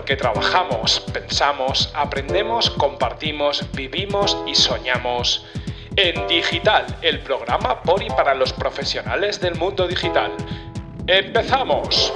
porque trabajamos, pensamos, aprendemos, compartimos, vivimos y soñamos. En Digital, el programa por y para los profesionales del mundo digital. ¡Empezamos!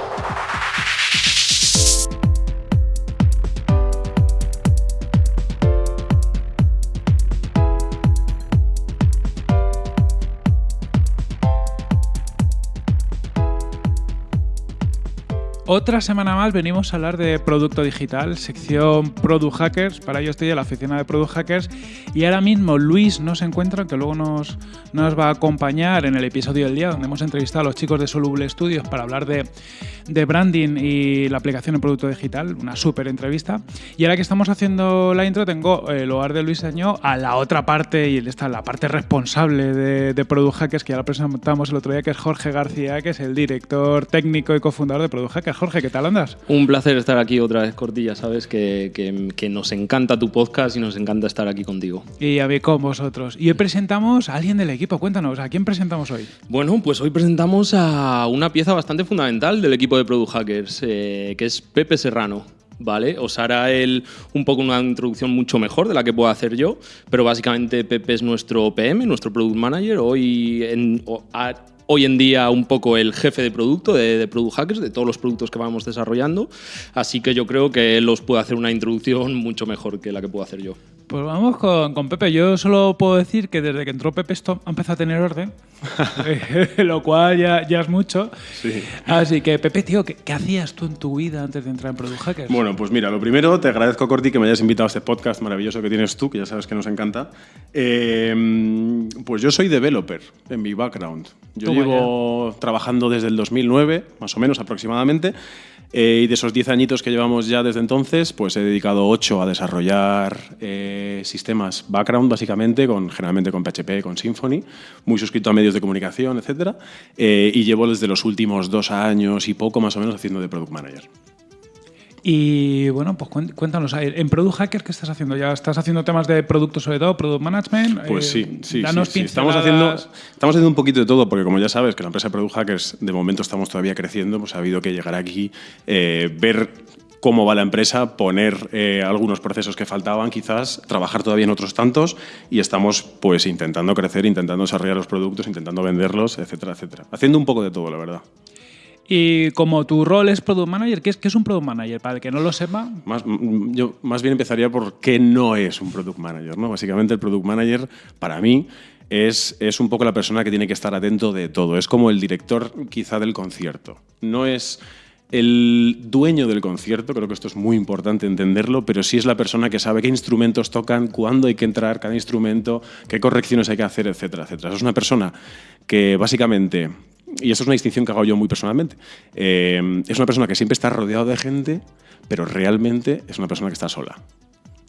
Otra semana más venimos a hablar de producto digital, sección Product Hackers. Para ello estoy en la oficina de Product Hackers y ahora mismo Luis no se encuentra, que luego nos, nos va a acompañar en el episodio del día, donde hemos entrevistado a los chicos de Soluble Studios para hablar de, branding y la aplicación en producto digital. Una súper entrevista. Y ahora que estamos haciendo la intro, tengo el hogar de Luis Año a la otra parte y está la parte responsable de, de Product Hackers, que ya lo presentamos el otro día, que es Jorge García, que es el director técnico y cofundador de Product Hackers. Jorge, ¿qué tal andas? Un placer estar aquí otra vez, Cortilla. Sabes que, que- que nos encanta tu podcast y nos encanta estar aquí contigo. Y a mí con vosotros. Y hoy presentamos a alguien del equipo. Cuéntanos, ¿a quién presentamos hoy? Bueno, pues hoy presentamos a una pieza bastante fundamental del equipo de Product Hackers, eh, que es Pepe Serrano. ¿Vale? Os hará él un poco una introducción mucho mejor de la que puedo hacer yo, pero básicamente Pepe es nuestro PM, nuestro Product Manager, hoy en, o- a- hoy en día un poco el jefe de producto de, de Product Hackers, de todos los productos que vamos desarrollando, así que yo creo que él os puede hacer una introducción mucho mejor que la que puedo hacer yo. Pues vamos con, con Pepe. Yo solo puedo decir que desde que entró Pepe esto ha empezado a tener orden, lo cual ya, ya es mucho. Así que, Pepe, tío, ¿qué, qué hacías tú en tu vida antes de entrar en Product Hackers? Bueno, pues mira, lo primero, te agradezco, Corti, que me hayas invitado a este podcast maravilloso que tienes tú, que ya sabes que nos encanta. Eh, pues yo soy developer en mi background. Yo llevo trabajando desde el 2009, más o menos aproximadamente, eh, y de esos 10 añitos que llevamos ya desde entonces, pues he dedicado 8 a desarrollar eh, sistemas background, básicamente, con, generalmente con PHP, con Symfony, muy suscrito a medios de comunicación, etc. y llevo desde los últimos dos años y poco más o menos haciendo de Product Manager. Y bueno, pues cuéntanos, en Product Hackers, ¿qué estás haciendo? ¿Ya estás haciendo temas de producto sobre todo, Product Management? Pues Eh, sí, sí, danos sí, sí. Estamos, haciendo, estamos haciendo un poquito de todo, porque como ya sabes que la empresa de Product Hackers de momento estamos todavía creciendo, pues ha habido que llegar aquí, eh, ver cómo va la empresa, poner eh, algunos procesos que faltaban quizás, trabajar todavía en otros tantos y estamos pues intentando crecer, intentando desarrollar los productos, intentando venderlos, etcétera, etcétera. Haciendo un poco de todo, la verdad. Y como tu rol es Product Manager, ¿qué es, qué es un Product Manager? Para el que no lo sepa, mm, yo más bien empezaría por qué no es un product manager. ¿no? Básicamente el product manager, para mí, es, es un poco la persona que tiene que estar atento de todo. Es como el director quizá del concierto. No es el dueño del concierto, creo que esto es muy importante entenderlo, pero sí es la persona que sabe qué instrumentos tocan, cuándo hay que entrar cada instrumento, qué correcciones hay que hacer, etcétera, etcétera. Es una persona que básicamente y eso es una distinción que hago yo muy personalmente, eh, es una persona que siempre está rodeado de gente, pero realmente es una persona que está sola.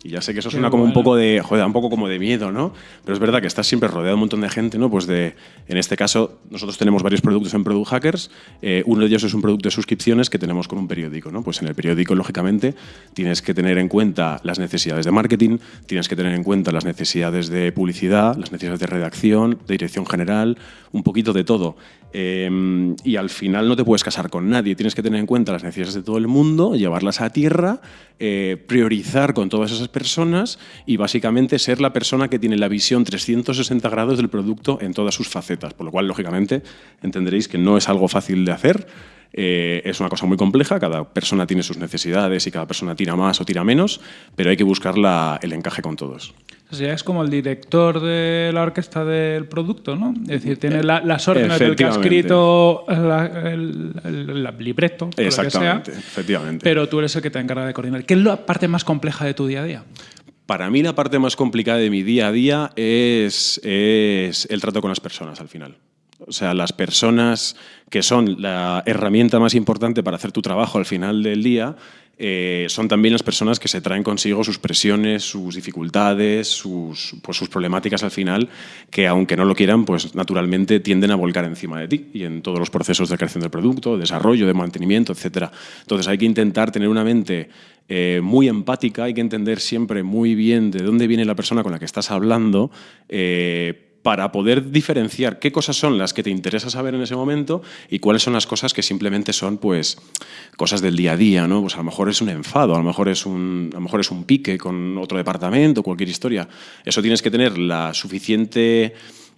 Y ya sé que eso suena como un poco de, joder, un poco como de miedo, ¿no? Pero es verdad que estás siempre rodeado de un montón de gente, ¿no? Pues de, en este caso, nosotros tenemos varios productos en Product Hackers. eh, uno de ellos es un producto de suscripciones que tenemos con un periódico, ¿no? Pues en el periódico, lógicamente, tienes que tener en cuenta las necesidades de marketing, tienes que tener en cuenta las necesidades de publicidad, las necesidades de redacción, de dirección general, un poquito de todo. Eh, y al final no te puedes casar con nadie, tienes que tener en cuenta las necesidades de todo el mundo, llevarlas a tierra, eh, priorizar con todas esas personas y básicamente ser la persona que tiene la visión 360 grados del producto en todas sus facetas. Por lo cual, lógicamente, entenderéis que no es algo fácil de hacer. Eh, es una cosa muy compleja, cada persona tiene sus necesidades y cada persona tira más o tira menos, pero hay que buscar la- el encaje con todos. o sea, es como el director de la orquesta del producto, ¿no? Es decir, tiene la- las órdenes del que ha escrito la- el, el- el libreto, o lo que sea, Exactamente, efectivamente. pero tú eres el que te encarga de coordinar. ¿Qué es la parte más compleja de tu día a día? Para mí la parte más complicada de mi día a día es, es el trato con las personas al final. O sea, las personas que son la herramienta más importante para hacer tu trabajo al final del día eh, son también las personas que se traen consigo sus presiones, sus dificultades, sus, pues, sus problemáticas al final, que aunque no lo quieran, pues naturalmente tienden a volcar encima de ti y en todos los procesos de creación del producto, desarrollo, de mantenimiento, etc. Entonces hay que intentar tener una mente eh, muy empática, hay que entender siempre muy bien de dónde viene la persona con la que estás hablando. eh, para poder diferenciar qué cosas son las que te interesa saber en ese momento y cuáles son las cosas que simplemente son pues cosas del día a día, ¿no? Pues a lo mejor es un enfado, a lo mejor es un, a lo mejor es un pique con otro departamento, cualquier historia. Eso tienes que tener la suficiente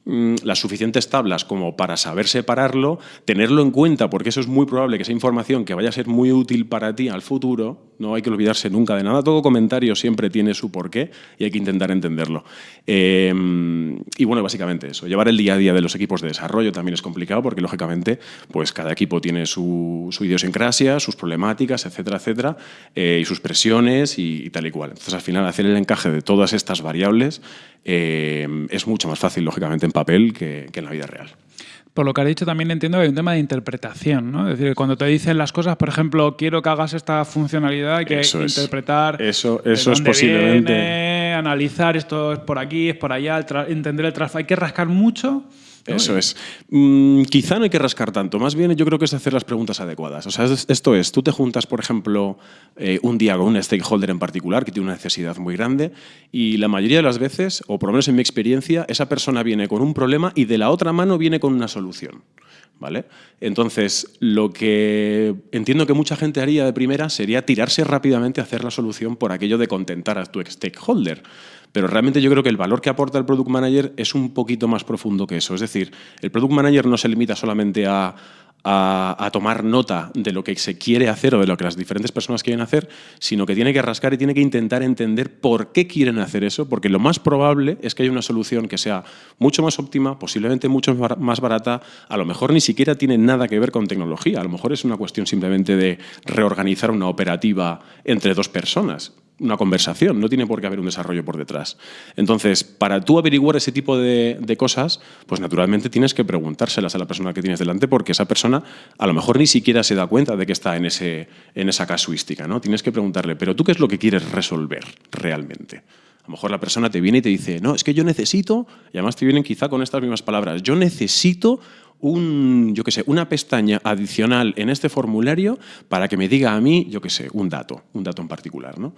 las suficientes tablas como para saber separarlo, tenerlo en cuenta, porque eso es muy probable que esa información que vaya a ser muy útil para ti al futuro, no hay que olvidarse nunca de nada, todo comentario siempre tiene su porqué y hay que intentar entenderlo. Em, y bueno, básicamente eso, llevar el día a día de los equipos de desarrollo también es complicado porque lógicamente pues cada equipo tiene su, idiosincrasia, sus problemáticas, etcétera, etcétera, eh, y sus presiones y, tal y cual. Entonces al final hacer el encaje de todas estas variables em, es mucho más fácil, lógicamente, en papel que, en la vida real. Por lo que has dicho, también entiendo que hay un tema de interpretación, ¿no? Es decir, cuando te dicen las cosas, por ejemplo, quiero que hagas esta funcionalidad, hay que interpretar. Eso, eso es posiblemente. analizar esto es por aquí, es por allá, entender el tráfico. Hay que rascar mucho eso es. Mm, quizá no hay que rascar tanto, más bien yo creo que es hacer las preguntas adecuadas. O sea, esto es, tú te juntas, por ejemplo, eh, un día con un stakeholder en particular que tiene una necesidad muy grande y la mayoría de las veces, o por lo menos en mi experiencia, esa persona viene con un problema y de la otra mano viene con una solución. ¿Vale? Entonces, lo que entiendo que mucha gente haría de primera sería tirarse rápidamente a hacer la solución por aquello de contentar a tu stakeholder. Pero realmente yo creo que el valor que aporta el Product Manager es un poquito más profundo que eso. Es decir, el Product Manager no se limita solamente a, tomar nota de lo que se quiere hacer o de lo que las diferentes personas quieren hacer, sino que tiene que rascar y tiene que intentar entender por qué quieren hacer eso, porque lo más probable es que haya una solución que sea mucho más óptima, posiblemente mucho más barata, a lo mejor ni siquiera tiene nada que ver con tecnología, a lo mejor es una cuestión simplemente de reorganizar una operativa entre dos personas una conversación, no tiene por qué haber un desarrollo por detrás. Entonces, para tú averiguar ese tipo de, cosas, pues naturalmente tienes que preguntárselas a la persona que tienes delante porque esa persona a lo mejor ni siquiera se da cuenta de que está en, ese, en esa casuística. ¿no? Tienes que preguntarle, pero tú qué es lo que quieres resolver realmente. A lo mejor la persona te viene y te dice, no, es que yo necesito, y además te vienen quizá con estas mismas palabras, yo necesito un, yo qué sé, una pestaña adicional en este formulario para que me diga a mí, yo qué sé, un dato, un dato en particular. ¿no?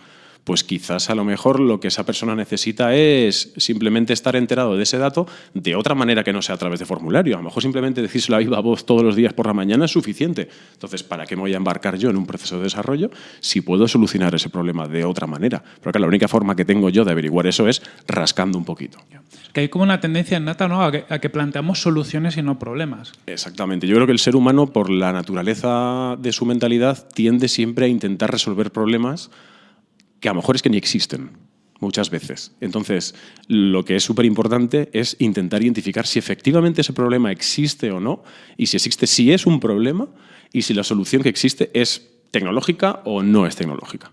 Pues quizás a lo mejor lo que esa persona necesita es simplemente estar enterado de ese dato de otra manera que no sea a través de formulario. A lo mejor simplemente decírselo a viva voz todos los días por la mañana es suficiente. Entonces, ¿para qué me voy a embarcar yo en un proceso de desarrollo si puedo solucionar ese problema de otra manera? Porque la única forma que tengo yo de averiguar eso es rascando un poquito. Que hay como una tendencia innata ¿no? a, que, a que planteamos soluciones y no problemas. Exactamente. Yo creo que el ser humano, por la naturaleza de su mentalidad, tiende siempre a intentar resolver problemas que a lo mejor es que ni existen muchas veces. Entonces, lo que es súper importante es intentar identificar si efectivamente ese problema existe o no, y si existe, si es un problema, y si la solución que existe es tecnológica o no es tecnológica.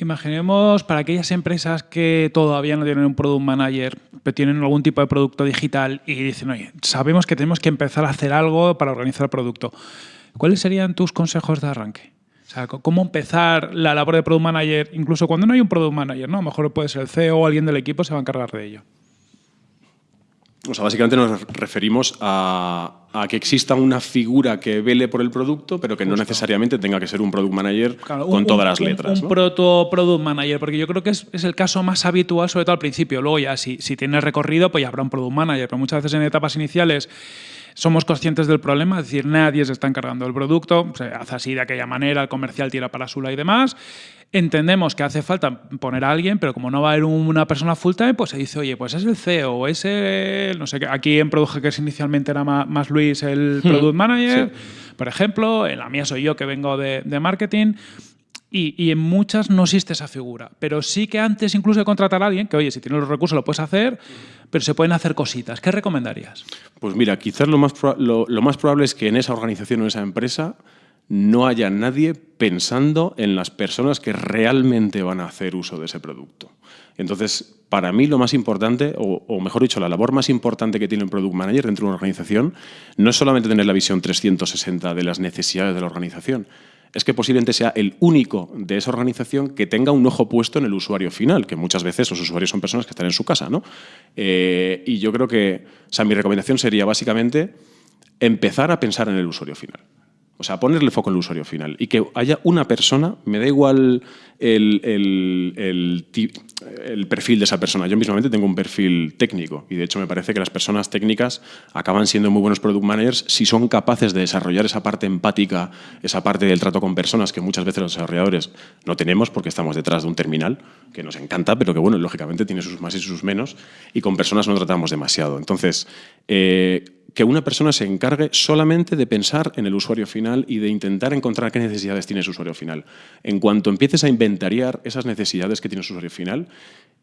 Imaginemos para aquellas empresas que todavía no tienen un product manager, pero tienen algún tipo de producto digital y dicen, oye, sabemos que tenemos que empezar a hacer algo para organizar el producto. ¿Cuáles serían tus consejos de arranque? O sea, cómo empezar la labor de product manager, incluso cuando no hay un product manager, ¿no? A lo mejor puede ser el CEO o alguien del equipo se va a encargar de ello. O sea, básicamente nos referimos a, que exista una figura que vele por el producto, pero que no necesariamente tenga que ser un product manager con todas las letras. Un, un proto product manager, porque yo creo que es, el caso más habitual, sobre todo al principio. Luego ya, si, si tienes recorrido, pues ya habrá un product manager, pero muchas veces en etapas iniciales somos conscientes del problema, es decir, nadie se está encargando del producto, se hace así de aquella manera, el comercial tira para su y demás. Entendemos que hace falta poner a alguien, pero como no va a haber una persona full time, pues se dice, oye, pues es el CEO, o es el, no sé, aquí en Product Hackers inicialmente era más, Luis el hmm. Product Manager, por ejemplo, en la mía soy yo que vengo de, de marketing. Y, en muchas no existe esa figura. Pero sí que antes incluso de contratar a alguien, que oye, si tienes los recursos lo puedes hacer, pero se pueden hacer cositas. ¿Qué recomendarías? Pues mira, quizás lo más, lo, más probable es que en esa organización o en esa empresa no haya nadie pensando en las personas que realmente van a hacer uso de ese producto. Entonces, para mí lo más importante, o, o, mejor dicho, la labor más importante que tiene un Product Manager dentro de una organización, no es solamente tener la visión 360 de las necesidades de la organización, es que posiblemente sea el único de esa organización que tenga un ojo puesto en el usuario final, que muchas veces los usuarios son personas que están en su casa. ¿no? Eh, y yo creo que, o sea, mi recomendación sería básicamente empezar a pensar en el usuario final. O sea, ponerle foco al usuario final y que haya una persona, me da igual el, el, el, perfil de esa persona. Yo mismamente tengo un perfil técnico y de hecho me parece que las personas técnicas acaban siendo muy buenos product managers si son capaces de desarrollar esa parte empática, esa parte del trato con personas que muchas veces los desarrolladores no tenemos porque estamos detrás de un terminal que nos encanta, pero que bueno, lógicamente tiene sus más y sus menos y con personas no tratamos demasiado. Entonces, eh, que una persona se encargue solamente de pensar en el usuario final y de intentar encontrar qué necesidades tiene ese usuario final. En cuanto empieces a inventariar esas necesidades que tiene su usuario final,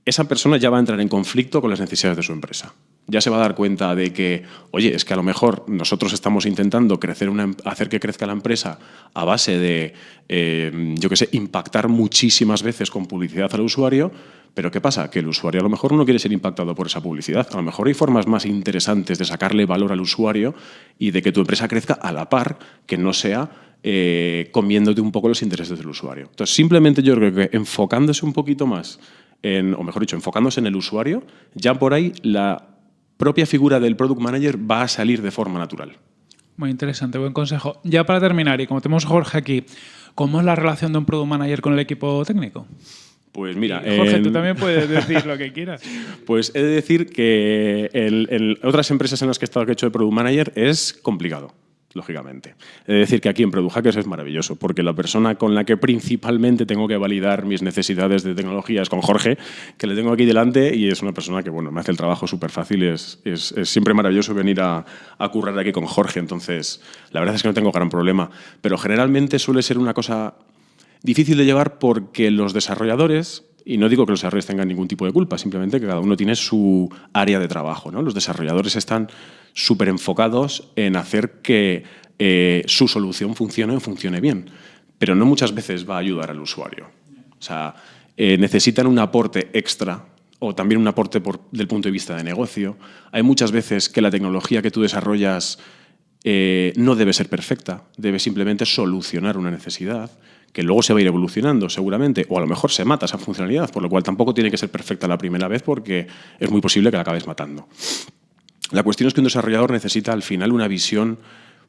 esa persona ya va a entrar en conflicto con las necesidades de su empresa. Ya se va a dar cuenta de que, oye, es que a lo mejor nosotros estamos intentando em, hacer que crezca la empresa a base de, eh, yo qué sé, impactar muchísimas veces con publicidad al usuario, pero ¿qué pasa? Que el usuario a lo mejor no quiere ser impactado por esa publicidad. A lo mejor hay formas más interesantes de sacarle valor al usuario y de que tu empresa crezca a la par, que no sea eh, comiéndote un poco los intereses del usuario. Entonces, simplemente yo creo que enfocándose un poquito más, en, o mejor dicho, enfocándose en el usuario, ya por ahí la propia figura del Product Manager va a salir de forma natural. Muy interesante, buen consejo. Ya para terminar, y como tenemos Jorge aquí, ¿cómo es la relación de un Product Manager con el equipo técnico? Pues mira. Jorge, tú también puedes decir lo que quieras. Pues he de decir que en, otras empresas en las que he estado que he hecho de Product Manager es complicado lógicamente. He de decir que aquí en Product Hackers es maravilloso, porque la persona con la que principalmente tengo que validar mis necesidades de tecnología es con Jorge, que le tengo aquí delante y es una persona que bueno, me hace el trabajo súper fácil. Es, es, siempre maravilloso venir a, a currar aquí con Jorge, entonces la verdad es que no tengo gran problema. Pero generalmente suele ser una cosa Difícil de llevar porque los desarrolladores, y no digo que los desarrolladores tengan ningún tipo de culpa, simplemente que cada uno tiene su área de trabajo. ¿no? Los desarrolladores están súper enfocados en hacer que eh, su solución funcione o funcione bien, pero no muchas veces va a ayudar al usuario. O sea, eh, necesitan un aporte extra o también un aporte por, del punto de vista de negocio. Hay muchas veces que la tecnología que tú desarrollas eh, no debe ser perfecta, debe simplemente solucionar una necesidad que luego se va a ir evolucionando seguramente, o a lo mejor se mata esa funcionalidad, por lo cual tampoco tiene que ser perfecta la primera vez porque es muy posible que la acabes matando. La cuestión es que un desarrollador necesita al final una visión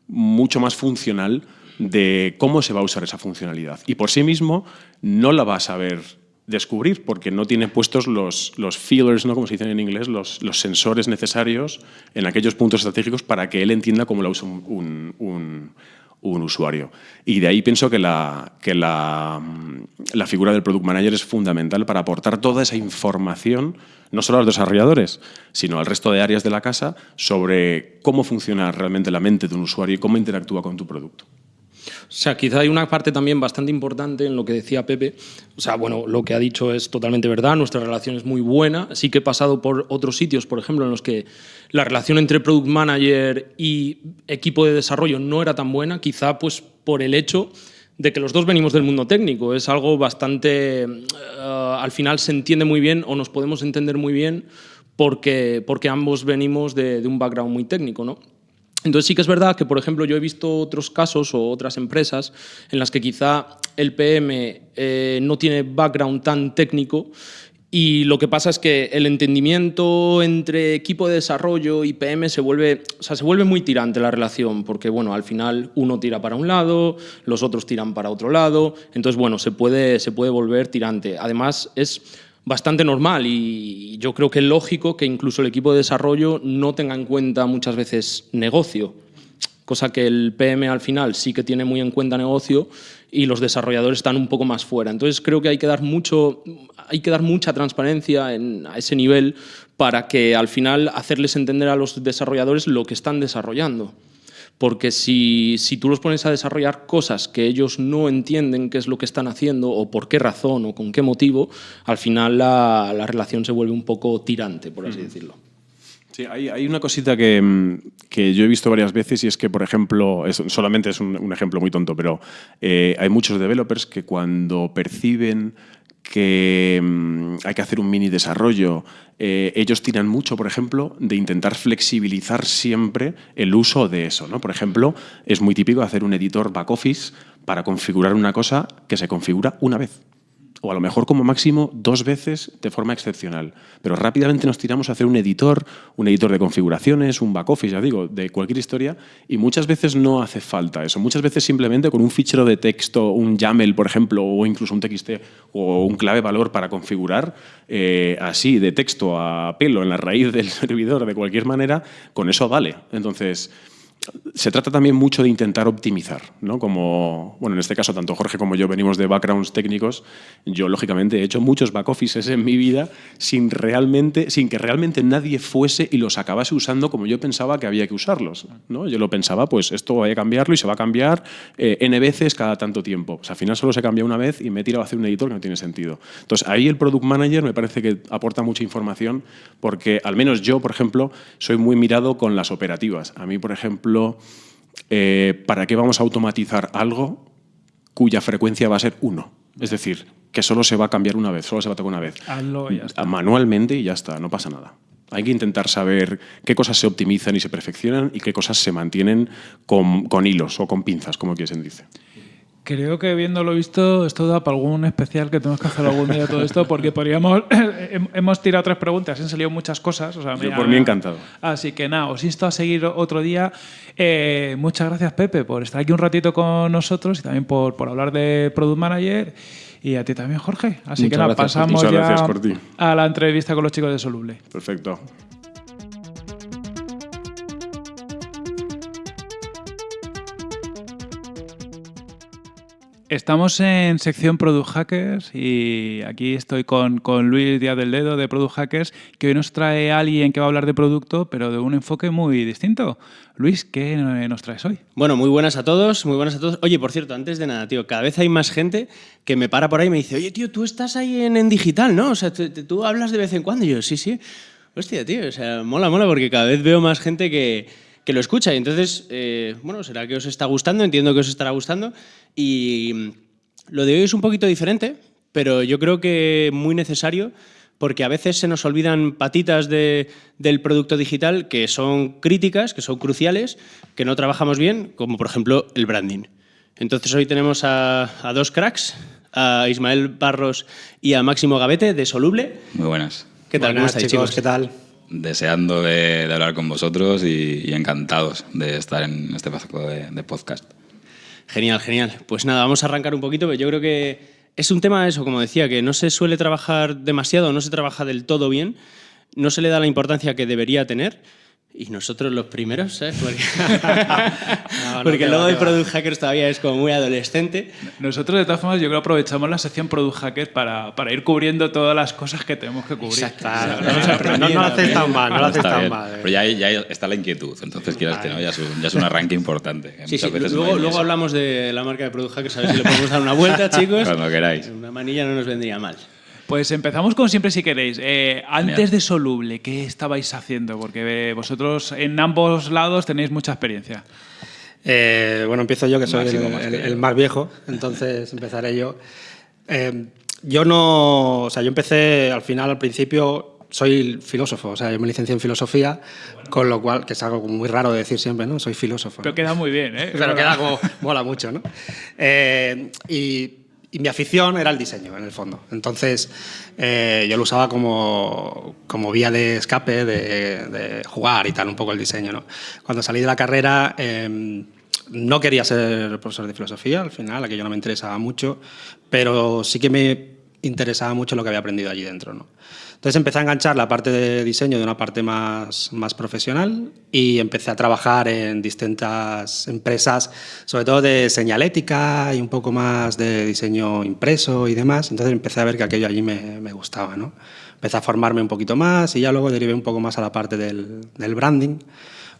mucho más funcional de cómo se va a usar esa funcionalidad. Y por sí mismo no la va a saber descubrir porque no tiene puestos los, los feelers, ¿no? como se dicen en inglés, los, los, sensores necesarios en aquellos puntos estratégicos para que él entienda cómo la usa un, usuario. Y de ahí pienso que, la, que la, la, figura del Product Manager es fundamental para aportar toda esa información, no solo a los desarrolladores, sino al resto de áreas de la casa, sobre cómo funciona realmente la mente de un usuario y cómo interactúa con tu producto. O sea, quizá hay una parte también bastante importante en lo que decía Pepe. O sea, bueno, lo que ha dicho es totalmente verdad, nuestra relación es muy buena. Sí que he pasado por otros sitios, por ejemplo, en los que la relación entre product manager y equipo de desarrollo no era tan buena, quizá pues por el hecho de que los dos venimos del mundo técnico. Es algo bastante... Eh, al final se entiende muy bien o nos podemos entender muy bien porque, porque ambos venimos de, de un background muy técnico, ¿no? Entonces sí que es verdad que, por ejemplo, yo he visto otros casos o otras empresas en las que quizá el PM eh, no tiene background tan técnico y lo que pasa es que el entendimiento entre equipo de desarrollo y PM se vuelve, o sea, se vuelve muy tirante la relación, porque bueno, al final uno tira para un lado, los otros tiran para otro lado, entonces bueno, se puede, se puede volver tirante. Además, es bastante normal y yo creo que es lógico que incluso el equipo de desarrollo no tenga en cuenta muchas veces negocio, cosa que el PM al final sí que tiene muy en cuenta negocio y los desarrolladores están un poco más fuera. Entonces creo que hay que dar, mucho, hay que dar mucha transparencia en, a ese nivel para que al final hacerles entender a los desarrolladores lo que están desarrollando porque si, si, tú los pones a desarrollar cosas que ellos no entienden qué es lo que están haciendo o por qué razón o con qué motivo, al final la, la relación se vuelve un poco tirante, por así decirlo. Sí, hay, hay una cosita que, que, yo he visto varias veces y es que, por ejemplo, es, solamente es un, un, ejemplo muy tonto, pero eh, hay muchos developers que cuando perciben que mm, hay que hacer un mini desarrollo. Eh, ellos tiran mucho, por ejemplo, de intentar flexibilizar siempre el uso de eso. ¿no? Por ejemplo, es muy típico hacer un editor back office para configurar una cosa que se configura una vez. O a lo mejor como máximo dos veces de forma excepcional. Pero rápidamente nos tiramos a hacer un editor, un editor de configuraciones, un back office, ya digo, de cualquier historia, y muchas veces no hace falta eso. Muchas veces simplemente con un fichero de texto, un YAML, por ejemplo, o incluso un TXT o un clave valor para configurar, eh, así de texto a pelo en la raíz del servidor de cualquier manera, con eso vale. Entonces, se trata también mucho de intentar optimizar, ¿no? Como, bueno, en este caso, tanto Jorge como yo venimos de backgrounds técnicos. Yo, lógicamente, he hecho muchos back offices en mi vida sin, realmente, sin que realmente nadie fuese y los acabase usando como yo pensaba que había que usarlos. ¿no? Yo lo pensaba, pues esto voy a cambiarlo y se va a cambiar eh, N veces cada tanto tiempo. al final solo se cambia una vez y me he tirado a hacer un editor que no tiene sentido. Entonces, ahí el Product Manager me parece que aporta mucha información porque, al menos yo, por ejemplo, soy muy mirado con las operativas. A mí, por ejemplo, eh, ¿para qué vamos a automatizar algo cuya frecuencia va a ser uno? Es decir, que solo se va a cambiar una vez, solo se va a tocar una vez. Manualmente y ya está, no pasa nada. Hay que intentar saber qué cosas se optimizan y se perfeccionan y qué cosas se mantienen con, con hilos o con pinzas, como quien dice. Creo que viéndolo visto, esto da para algún especial que tenemos que hacer algún día todo esto, porque podríamos. hemos tirado tres preguntas, han salido muchas cosas. O sea, Yo por mí encantado. Así que nada, os insto a seguir otro día. Eh, muchas gracias, Pepe, por estar aquí un ratito con nosotros y también por, por hablar de Product Manager. Y a ti también, Jorge. Así que nada, pasamos ya a la entrevista con los chicos de Soluble. Perfecto. Estamos en sección Product Hackers y aquí estoy con, con, Luis Díaz del Dedo de Product Hackers, que hoy nos trae alguien que va a hablar de producto, pero de un enfoque muy distinto. Luis, ¿qué nos traes hoy? Bueno, muy buenas a todos, muy buenas a todos. Oye, por cierto, antes de nada, tío, cada vez hay más gente que me para por ahí y me dice, oye, tío, tú estás ahí en, digital, ¿no? O sea, tú, hablas de vez en cuando. Y yo, sí, sí. Hostia, tío, o sea, mola, mola, porque cada vez veo más gente que, que lo escucha. Y entonces, eh, bueno, será que os está gustando, entiendo que os estará gustando. Y lo de hoy es un poquito diferente, pero yo creo que muy necesario porque a veces se nos olvidan patitas de, del producto digital que son críticas, que son cruciales, que no trabajamos bien, como por ejemplo el branding. Entonces hoy tenemos a, dos cracks, a Ismael Barros y a Máximo Gavete de Soluble. Muy buenas. ¿Qué tal? Buenas, chicos? ¿Qué tal? Deseando de, hablar con vosotros y, encantados de estar en este paso de podcast. Genial, genial. Pues nada, vamos a arrancar un poquito, yo creo que es un tema, eso, como decía, que no se suele trabajar demasiado, no se trabaja del todo bien, no se le da la importancia que debería tener. Y nosotros los primeros, ¿sabes? Porque, Porque luego de Product Hackers todavía es como muy adolescente. Nosotros, de todas formas, yo creo que aprovechamos la sección Product Hackers para, para ir cubriendo todas las cosas que tenemos que cubrir. Exacto. no, lo haces tan mal, no lo haces tan mal. Pero ya, ya, está la inquietud, entonces quieras que no, ya es, un, ya es un arranque importante. Sí, sí. Luego, luego hablamos de la marca de Product Hackers, a ver si le podemos dar una vuelta, chicos. Cuando queráis. Una manilla no nos vendría mal. Pues empezamos con siempre si queréis. Eh, antes de Soluble, ¿qué estabais haciendo? Porque eh, vosotros en ambos lados tenéis mucha experiencia. Eh, bueno, empiezo yo, que soy el, más viejo, entonces empezaré yo. yo no, o sea, yo empecé al final, al principio, soy filósofo, o sea, yo me licencié en filosofía, con lo cual, que es algo muy raro de decir siempre, ¿no? Soy filósofo. Pero queda muy bien, ¿eh? Pero queda como, mola mucho, ¿no? y mi afición era el diseño, en el fondo. Entonces, eh, yo lo usaba como, como vía de escape, de, jugar y tal, un poco el diseño. Cuando salí de la carrera, em, no quería ser profesor de filosofía, al final, aquello no me interesaba mucho, pero sí que me interesaba mucho lo que había aprendido allí dentro. Entonces empecé a enganchar la parte de diseño de una parte más, más profesional y empecé a trabajar en distintas empresas, sobre todo de señalética y un poco más de diseño impreso y demás. Entonces empecé a ver que aquello allí me, me gustaba. ¿no? Empecé a formarme un poquito más y ya luego derivé un poco más a la parte del, del branding.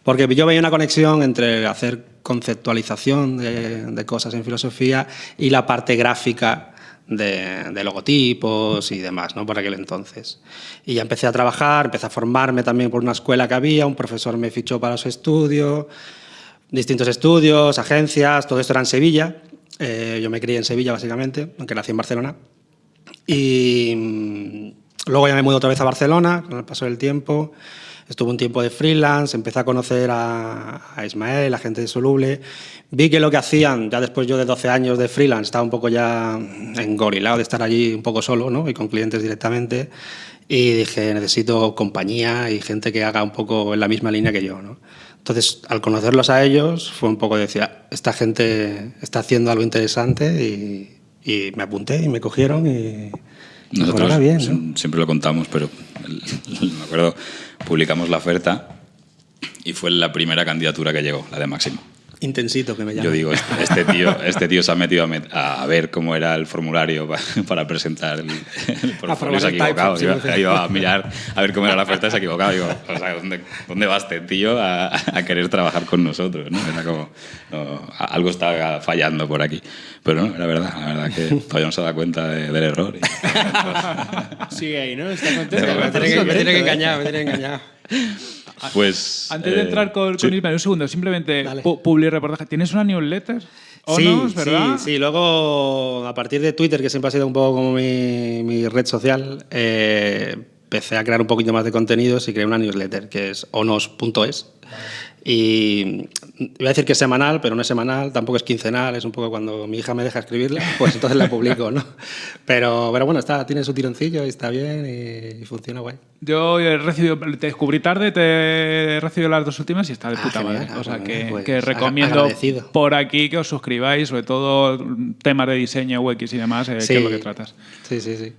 Porque yo veía una conexión entre hacer conceptualización de, de, cosas en filosofía y la parte gráfica de, logotipos y demás, ¿no? por aquel entonces. Y ya empecé a trabajar, empecé a formarme también por una escuela que había, un profesor me fichó para su estudio, distintos estudios, agencias, todo esto era en Sevilla. Eh, yo me crié en Sevilla, básicamente, aunque nací en Barcelona. Y mm, luego ya me mudé otra vez a Barcelona, con el paso del tiempo. Estuve un tiempo de freelance, empecé a conocer a, a Ismael, a gente de Soluble. Vi que lo que hacían, ya después yo de 12 años de freelance, estaba un poco ya engorilado de estar allí un poco solo ¿no? y con clientes directamente. Y dije, necesito compañía y gente que haga un poco en la misma línea que yo. ¿no? Entonces, al conocerlos a ellos, fue un poco de decir, "Ah, esta gente está haciendo algo interesante y, y me apunté y me cogieron y, Nosotros siempre lo contamos, pero me acuerdo, publicamos la oferta y fue la primera candidatura que llegó, la de Máximo. Intensito que me llama. Yo digo, este, este tío, este tío se ha metido a, met- a ver cómo era el formulario pa- para presentar el, el portfolio, se ha equivocado. type, Iba, a mirar a ver cómo era la oferta y se ha equivocado. Digo, o sea, ¿dónde, dónde va este tío a, a querer trabajar con nosotros? ¿no? Era como, no, algo está fallando por aquí. Pero no, era verdad, la verdad que todavía no se da cuenta de- del error. y- Sigue ahí, ¿no? Está contento. Me tiene que, me tiene que engañar, me tiene que engañar. Pues... Antes de eh, entrar con, sí. con Ismael, un segundo, simplemente pu- publi reportaje. ¿Tienes una newsletter? ¿O sí, no? ¿verdad? sí, sí. Luego, a partir de Twitter, que siempre ha sido un poco como mi, mi red social, eh, empecé a crear un poquito más de contenidos y creé una newsletter que es onos.es. Y iba a decir que es semanal, pero no es semanal, tampoco es quincenal, es un poco cuando mi hija me deja escribirla, pues entonces la publico, ¿no? Pero, pero bueno, está, tiene su tironcillo y está bien y, y funciona guay. Yo he recibido, te descubrí tarde, te he recibido las dos últimas y está de Ah, puta genial. madre. Ah, O sea bueno, que, pues, que recomiendo agradecido. por aquí que os suscribáis, sobre todo temas de diseño, UX y demás, eh, Sí. que es lo que tratas. Sí, sí, sí.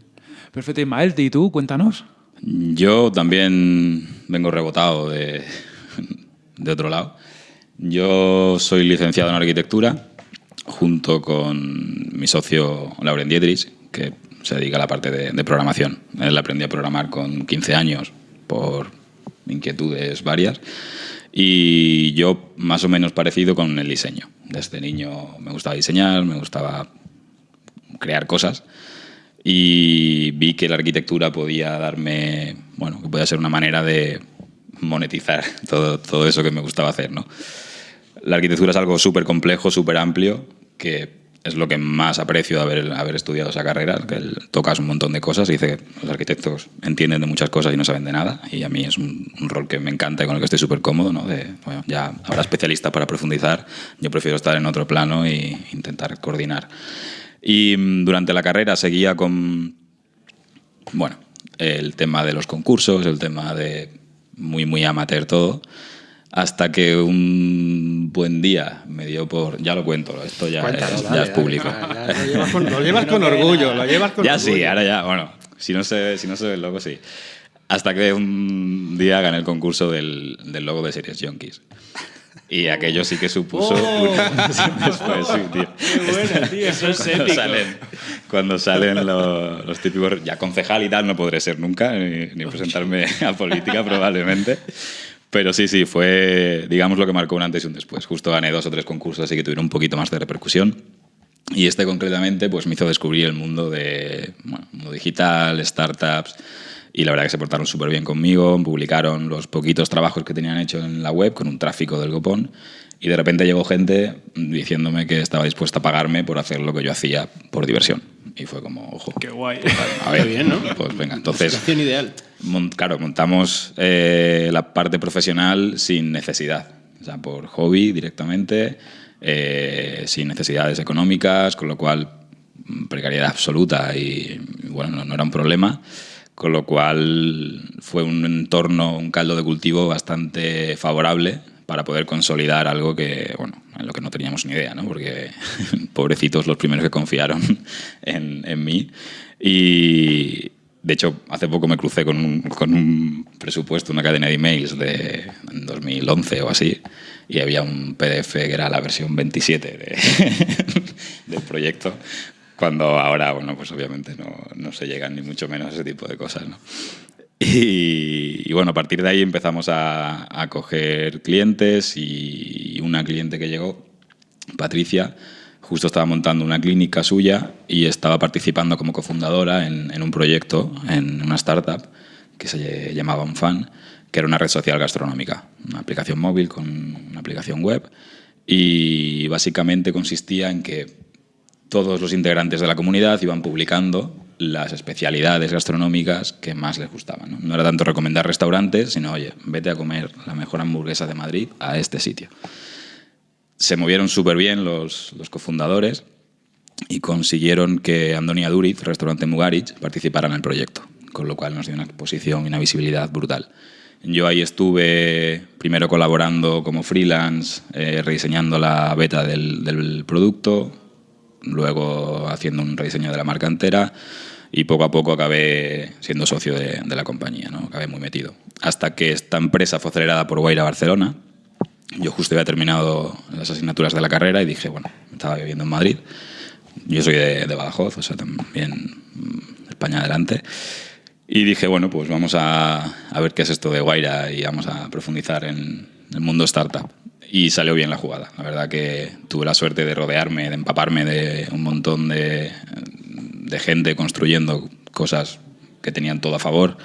Perfecto, Ismael, ¿y tú? Cuéntanos. Yo también vengo rebotado de, de otro lado. Yo soy licenciado en arquitectura junto con mi socio Lauren Dietrich, que se dedica a la parte de, programación. Él aprendí a programar con 15 años por inquietudes varias y yo más o menos parecido con el diseño. Desde niño me gustaba diseñar, me gustaba crear cosas y vi que la arquitectura podía darme, bueno, que podía ser una manera de monetizar todo, todo eso que me gustaba hacer, ¿no? La arquitectura es algo súper complejo, súper amplio, que es lo que más aprecio de haber, haber estudiado esa carrera, que tocas un montón de cosas y dice que los arquitectos entienden de muchas cosas y no saben de nada, y a mí es un, rol que me encanta y con el que estoy súper cómodo, ¿no? De, bueno, ya habrá especialista para profundizar, yo prefiero estar en otro plano e intentar coordinar. Y mm, durante la carrera seguía con, bueno, el tema de los concursos, el tema de muy, muy amateur todo, hasta que un buen día me dio por... Ya lo cuento, esto ya, Cuéntalo, es, dale, ya es dale. público. Ya, ya, lo llevas con, lo llevas con orgullo, lo llevas con ya orgullo. sí, ahora ya, bueno, si no se, si no se ve el logo, sí. Hasta que un día gané el concurso del, del logo de Series Junkies. Y aquello sí que supuso... una- sí, después, sí, tío. Qué bueno, tío. Eso es cuando épico. salen, cuando salen lo- los, típicos, ya concejal y tal, no podré ser nunca, ni, ni presentarme a política probablemente. Pero sí, sí, fue, digamos, lo que marcó un antes y un después. Justo gané dos o tres concursos, así que tuvieron un poquito más de repercusión. Y este concretamente pues me hizo descubrir el mundo de bueno, mundo digital, startups, y la verdad que se portaron súper bien conmigo, publicaron los poquitos trabajos que tenían hecho en la web con un tráfico del copón, y de repente llegó gente diciéndome que estaba dispuesta a pagarme por hacer lo que yo hacía por diversión. Y fue como, ojo. Qué guay. A ver, Qué bien, ¿no? Pues venga, entonces... Situación ideal. Mon- claro, montamos eh, la parte profesional sin necesidad, o sea, por hobby directamente, eh, sin necesidades económicas, con lo cual mm, precariedad absoluta y bueno, no, no era un problema, con lo cual fue un entorno, un caldo de cultivo bastante favorable para poder consolidar algo que, bueno, en lo que no teníamos ni idea, ¿no? Porque pobrecitos los primeros que confiaron en, en mí. Y, de hecho, hace poco me crucé con un, con un presupuesto, una cadena de emails de en 2011 o así, y había un PDF que era la versión 27 de- del proyecto, cuando ahora, bueno, pues obviamente no, no se llegan ni mucho menos a ese tipo de cosas, ¿no? Y, y bueno, a partir de ahí empezamos a, a coger clientes y una cliente que llegó, Patricia, justo estaba montando una clínica suya y estaba participando como cofundadora en, en un proyecto, en una startup que se llamaba UnFan, que era una red social gastronómica, una aplicación móvil con una aplicación web y básicamente consistía en que todos los integrantes de la comunidad iban publicando las especialidades gastronómicas que más les gustaban. ¿no? era tanto recomendar restaurantes, sino, oye, vete a comer la mejor hamburguesa de Madrid a este sitio. Se movieron súper bien los, cofundadores y consiguieron que Andonia Duriz, restaurante Mugarich, participara en el proyecto, con lo cual nos dio una exposición y una visibilidad brutal. Yo ahí estuve primero colaborando como freelance, eh, rediseñando la beta del producto, luego haciendo un rediseño de la marca entera y poco a poco acabé siendo socio de, la compañía, ¿no? acabé muy metido. Hasta que esta empresa fue acelerada por Guaira Barcelona. Yo justo había terminado las asignaturas de la carrera y dije, bueno, estaba viviendo en Madrid. Yo soy de, de Badajoz, o sea, también mm, España adelante. Y dije, bueno, pues vamos a, a, ver qué es esto de Guaira y vamos a profundizar en el mundo startup. Y salió bien la jugada. La verdad que tuve la suerte de rodearme, de empaparme de un montón de, de gente construyendo cosas que tenían todo a favor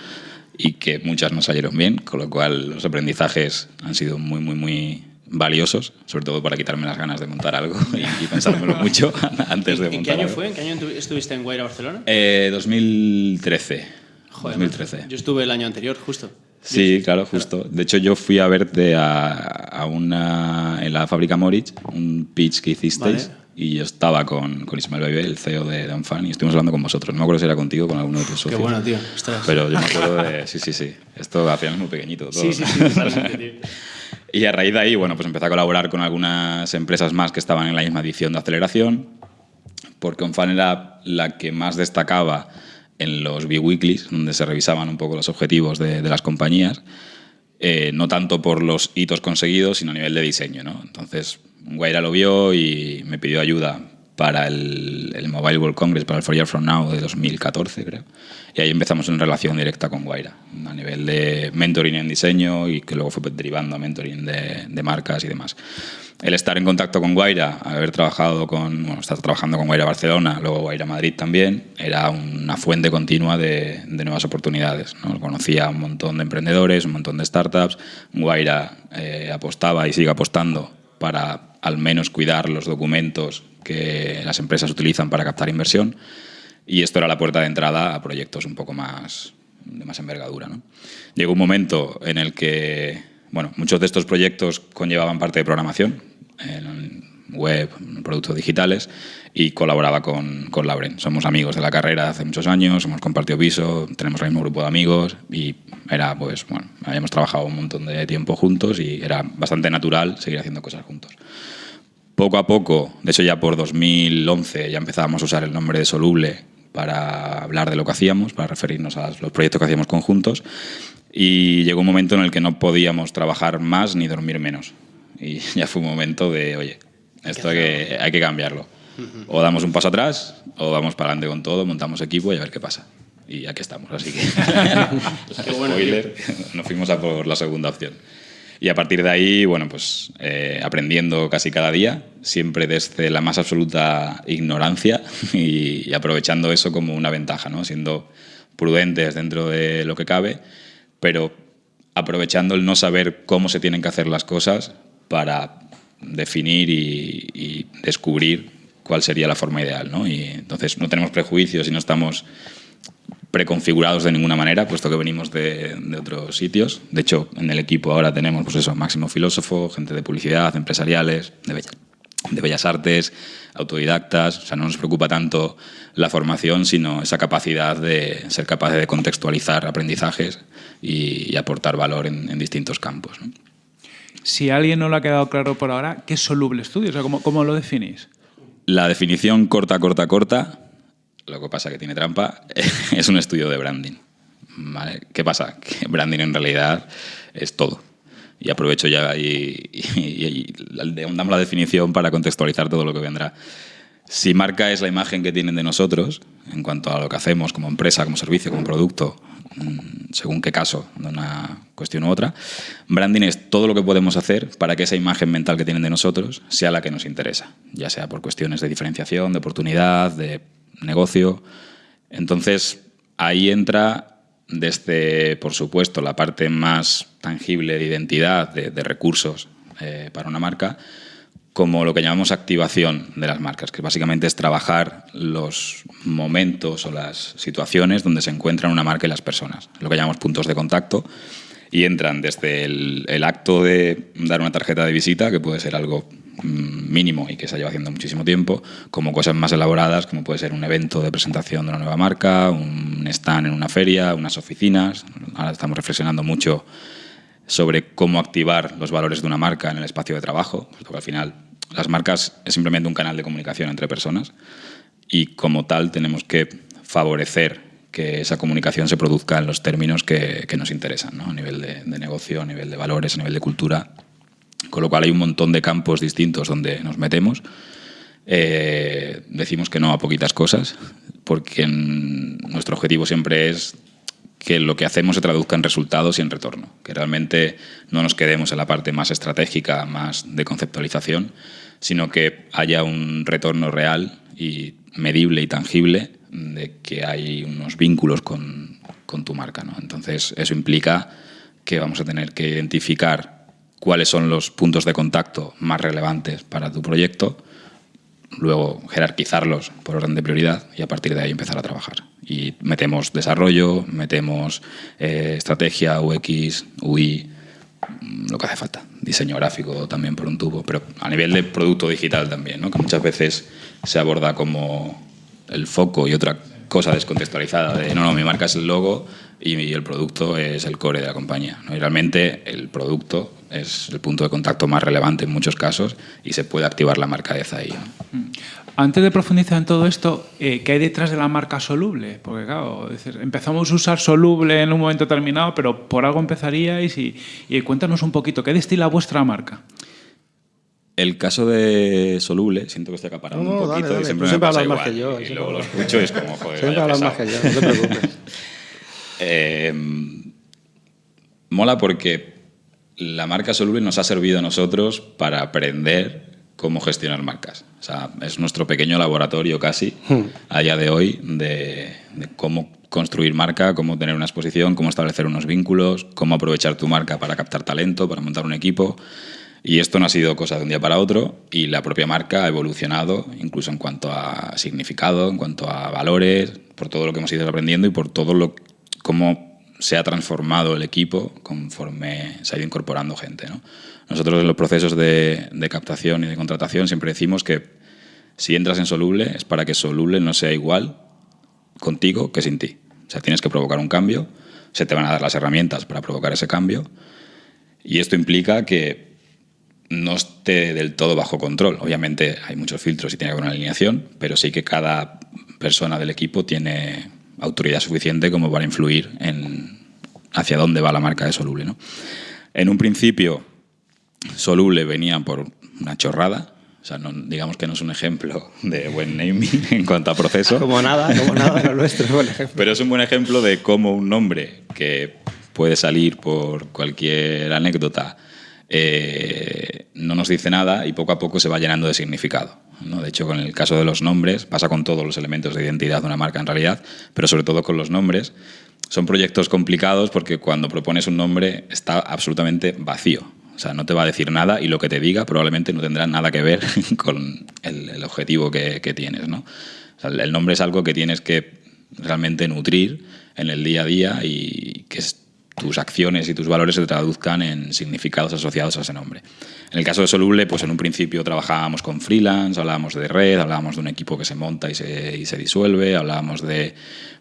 y que muchas no salieron bien, con lo cual los aprendizajes han sido muy, muy, muy valiosos, sobre todo para quitarme las ganas de montar algo y, y pensármelo mucho antes de montar ¿En qué año algo. fue? ¿En qué año estuviste en Guaira, Barcelona? Eh, 2013. Joder, 2013. Yo estuve el año anterior, justo. Sí, claro, justo. De hecho, yo fui a verte a, a una, en la fábrica Moritz, un pitch que hicisteis. Vale. Y yo estaba con, con Ismael Baibé, el CEO de, Unfan, y estuvimos hablando con vosotros. No me acuerdo si era contigo o con alguno de tus Qué socios. bueno, tío. Ostras. Pero yo me acuerdo de... Sí, sí, sí. Esto al final es muy pequeñito. Todo. Sí, sí, sí, tío. Y a raíz de ahí, bueno, pues empecé a colaborar con algunas empresas más que estaban en la misma edición de aceleración, porque Onfan era la que más destacaba en los B-Weeklies, donde se revisaban un poco los objetivos de, de las compañías, eh, no tanto por los hitos conseguidos, sino a nivel de diseño. ¿no? Entonces, Guaira lo vio y me pidió ayuda para el, el, Mobile World Congress, para el For Year From Now de 2014, creo. Y ahí empezamos en relación directa con Guaira, a nivel de mentoring en diseño y que luego fue derivando a mentoring de, de marcas y demás. El estar en contacto con Guaira, haber trabajado con, bueno, estar trabajando con Guaira Barcelona, luego Guaira Madrid también, era una fuente continua de, de nuevas oportunidades. ¿no? Conocía un montón de emprendedores, un montón de startups. Guaira eh, apostaba y sigue apostando para al menos cuidar los documentos que las empresas utilizan para captar inversión y esto era la puerta de entrada a proyectos un poco más de más envergadura. ¿no? Llegó un momento en el que bueno, muchos de estos proyectos conllevaban parte de programación, web, productos digitales, y colaboraba con, con Lauren. Somos amigos de la carrera hace muchos años, hemos compartido piso, tenemos el mismo grupo de amigos y era, pues, bueno, habíamos trabajado un montón de tiempo juntos y era bastante natural seguir haciendo cosas juntos. Poco a poco, de hecho ya por 2011 ya empezábamos a usar el nombre de Soluble para hablar de lo que hacíamos, para referirnos a los proyectos que hacíamos conjuntos. Y llegó un momento en el que no podíamos trabajar más ni dormir menos. Y ya fue un momento de, oye, esto hay que, hay que cambiarlo. O damos un paso atrás o vamos para adelante con todo, montamos equipo y a ver qué pasa. Y aquí estamos, así que... spoiler, nos fuimos a por la segunda opción. Y a partir de ahí, bueno, pues eh, aprendiendo casi cada día, siempre desde la más absoluta ignorancia y, y, aprovechando eso como una ventaja, ¿no? Siendo prudentes dentro de lo que cabe, pero aprovechando el no saber cómo se tienen que hacer las cosas para definir y, descubrir cuál sería la forma ideal, ¿no? Y entonces no tenemos prejuicios y no estamos preconfigurados de ninguna manera, puesto que venimos de, otros sitios. De hecho, en el equipo ahora tenemos, pues eso, máximo filósofo, gente de publicidad, empresariales, de, bella, de bellas artes, autodidactas. O sea, no nos preocupa tanto la formación, sino esa capacidad de ser capaces de contextualizar aprendizajes y, aportar valor en, distintos campos. Si alguien no lo ha quedado claro por ahora, ¿qué es Soluble Studio? O sea, ¿cómo, cómo lo definís? La definición corta, corta, corta lo que pasa que tiene trampa, es un estudio de branding. ¿Qué pasa? Que branding en realidad es todo. Y aprovecho ya y, y, damos la definición para contextualizar todo lo que vendrá. Si marca es la imagen que tienen de nosotros, en cuanto a lo que hacemos como empresa, como servicio, como producto, según qué caso, de una cuestión u otra, branding es todo lo que podemos hacer para que esa imagen mental que tienen de nosotros sea la que nos interesa, ya sea por cuestiones de diferenciación, de oportunidad, de negocio. Entonces, ahí entra desde, por supuesto, la parte más tangible de identidad, de, de recursos eh, para una marca, como lo que llamamos activación de las marcas, que básicamente es trabajar los momentos o las situaciones donde se encuentran una marca y las personas, lo que llamamos puntos de contacto, y entran desde el, el acto de dar una tarjeta de visita, que puede ser algo mm, mínimo y que se lleva haciendo muchísimo tiempo, como cosas más elaboradas, como puede ser un evento de presentación de una nueva marca, un stand en una feria, unas oficinas. Ahora estamos reflexionando mucho sobre cómo activar los valores de una marca en el espacio de trabajo, porque al final las marcas es simplemente un canal de comunicación entre personas y como tal tenemos que favorecer que esa comunicación se produzca en los términos que, que nos interesan, a nivel de, negocio, a nivel de valores, a nivel de cultura. Con lo cual hay un montón de campos distintos donde nos metemos. Eh, decimos que no a poquitas cosas, porque nuestro objetivo siempre es que lo que hacemos se traduzca en resultados y en retorno, que realmente no nos quedemos en la parte más estratégica, más de conceptualización, sino que haya un retorno real y medible y tangible de que hay unos vínculos con, con tu marca. ¿no? Entonces, eso implica que vamos a tener que identificar cuáles son los puntos de contacto más relevantes para tu proyecto, luego jerarquizarlos por orden de prioridad y a partir de ahí empezar a trabajar. Y metemos desarrollo, metemos eh, estrategia, UX, UI, mm, lo que hace falta. Diseño gráfico también por un tubo, pero a nivel de producto digital también, ¿no? que muchas veces se aborda como el foco y otra cosa descontextualizada de no, no, mi marca es el logo y el producto es el core de la compañía. ¿no? Y realmente el producto es el punto de contacto más relevante en muchos casos y se puede activar la marca de ahí. ¿no? Antes de profundizar en todo esto, eh, ¿qué hay detrás de la marca soluble? Porque claro, decir, empezamos a usar soluble en un momento determinado, pero por algo empezaríais y, y cuéntanos un poquito, ¿qué destila vuestra marca? El caso de Soluble, siento que estoy acaparando No, un dale, poquito dale. y siempre siempre hablas más que yo, y siempre luego lo escucho y es como, joder, Siempre hablas más que yo, no te preocupes. Eh, mola porque la marca Soluble nos ha servido a nosotros para aprender cómo gestionar marcas. O sea, es nuestro pequeño laboratorio casi a día de hoy de, de cómo construir marca, cómo tener una exposición, cómo establecer unos vínculos, cómo aprovechar tu marca para captar talento, para montar un equipo. Y esto no ha sido cosa de un día para otro y la propia marca ha evolucionado incluso en cuanto a significado, en cuanto a valores, por todo lo que hemos ido aprendiendo y por todo lo cómo se ha transformado el equipo conforme se ha ido incorporando gente. ¿no? Nosotros en los procesos de, de captación y de contratación siempre decimos que si entras en Soluble es para que Soluble no sea igual contigo que sin ti. O sea, tienes que provocar un cambio, se te van a dar las herramientas para provocar ese cambio y esto implica que no esté del todo bajo control. Obviamente hay muchos filtros y tiene que haber una alineación, pero sí que cada persona del equipo tiene autoridad suficiente como para influir en hacia dónde va la marca de Soluble. ¿no? En un principio, Soluble venía por una chorrada, o sea, no- digamos que no es un ejemplo de buen naming en cuanto a proceso. Como nada, como nada lo nuestro, por ejemplo. Pero es un buen ejemplo de cómo un nombre que puede salir por cualquier anécdota eh, no nos dice nada y poco a poco se va llenando de significado. ¿no? De hecho, con el caso de los nombres, pasa con todos los elementos de identidad de una marca en realidad, pero sobre todo con los nombres. Son proyectos complicados porque cuando propones un nombre está absolutamente vacío. O sea, no te va a decir nada y lo que te diga probablemente no tendrá nada que ver con el, objetivo que, que tienes. ¿no? O sea, el nombre es algo que tienes que realmente nutrir en el día a día y que es- tus acciones y tus valores se traduzcan en significados asociados a ese nombre. En el caso de Soluble, pues en un principio trabajábamos con freelance, hablábamos de red, hablábamos de un equipo que se monta y se, y se disuelve, hablábamos de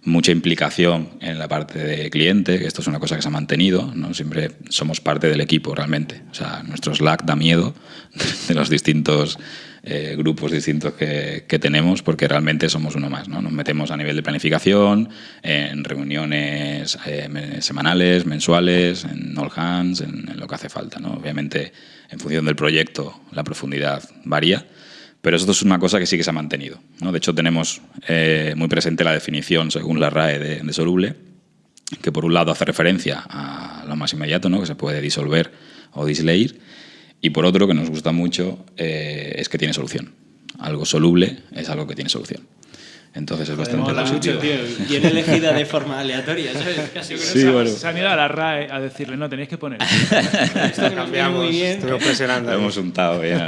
mucha implicación en la parte de cliente, que esto es una cosa que se ha mantenido, ¿no? siempre somos parte del equipo realmente. O sea, nuestro Slack da miedo de los distintos eh, grupos distintos que, que tenemos porque realmente somos uno más. ¿no? Nos metemos a nivel de planificación, en reuniones eh, semanales, mensuales, en all hands, en, en lo que hace falta. ¿no? Obviamente, en función del proyecto, la profundidad varía. Pero esto es una cosa que sí que se ha mantenido. ¿no? De hecho, tenemos eh, muy presente la definición, según la RAE, de, de soluble, que por un lado hace referencia a lo más inmediato, ¿no? que se puede disolver o disleir, y por otro, que nos gusta mucho, eh, es que tiene solución. Algo soluble es algo que tiene solución. Entonces es bastante mola positivo. mucho, tío. Bien elegida de forma aleatoria, ¿sabes? Casi Sí, se, bueno. se han ido a la RAE a decirle, no, tenéis que poner. esto Cambiamos, muy bien. presionando. Lo hemos untado bien.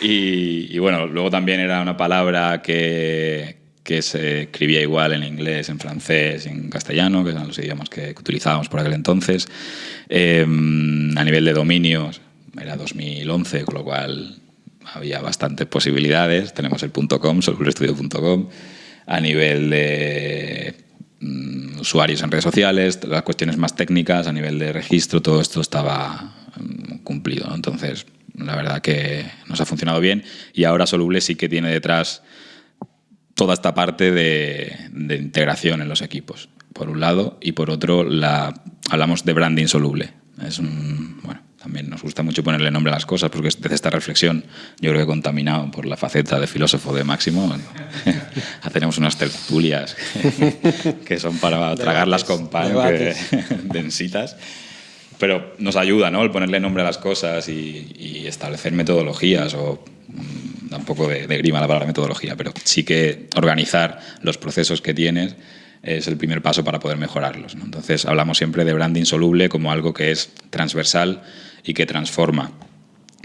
Y, y bueno, luego también era una palabra que, que se escribía igual en inglés, en francés y en castellano, que eran los idiomas que, que utilizábamos por aquel entonces. Eh, a nivel de dominios, era 2011, con lo cual había bastantes posibilidades. Tenemos el .com, solurestudio.com. A nivel de mm, usuarios en redes sociales, las cuestiones más técnicas, a nivel de registro, todo esto estaba mm, cumplido. Entonces, la verdad que nos ha funcionado bien y ahora Soluble sí que tiene detrás toda esta parte de, de integración en los equipos, por un lado, y por otro, la, hablamos de branding soluble. Es un, bueno, también nos gusta mucho ponerle nombre a las cosas, porque desde esta reflexión, yo creo que contaminado por la faceta de filósofo de Máximo, tenemos unas tertulias que son para tragarlas con pan, que, densitas. Pero nos ayuda, ¿no? El ponerle nombre a las cosas y, y establecer metodologías o mm, da un poco de, de, grima la palabra metodología, pero sí que organizar los procesos que tienes es el primer paso para poder mejorarlos. ¿no? Entonces hablamos siempre de branding soluble como algo que es transversal y que transforma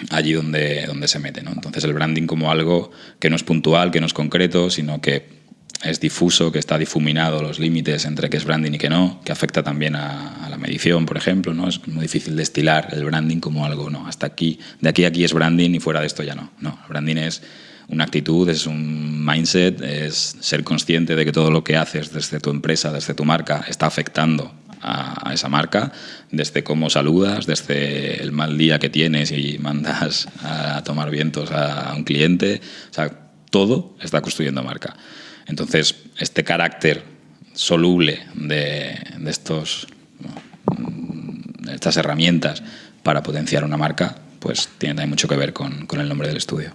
allí donde, donde se mete. ¿no? Entonces el branding como algo que no es puntual, que no es concreto, sino que es difuso, que está difuminado los límites entre qué es branding y qué no, que afecta también a, la medición, por ejemplo, ¿no? Es muy difícil destilar el branding como algo, no, hasta aquí, de aquí a aquí es branding y fuera de esto ya no. No, el branding es una actitud, es un mindset, es ser consciente de que todo lo que haces desde tu empresa, desde tu marca, está afectando a, esa marca, desde cómo saludas, desde el mal día que tienes y mandas a tomar vientos a, a un cliente, o sea, todo está construyendo marca. Entonces, este carácter soluble de, de estos, de estas herramientas para potenciar una marca, pues tiene también mucho que ver con, con, el nombre del estudio.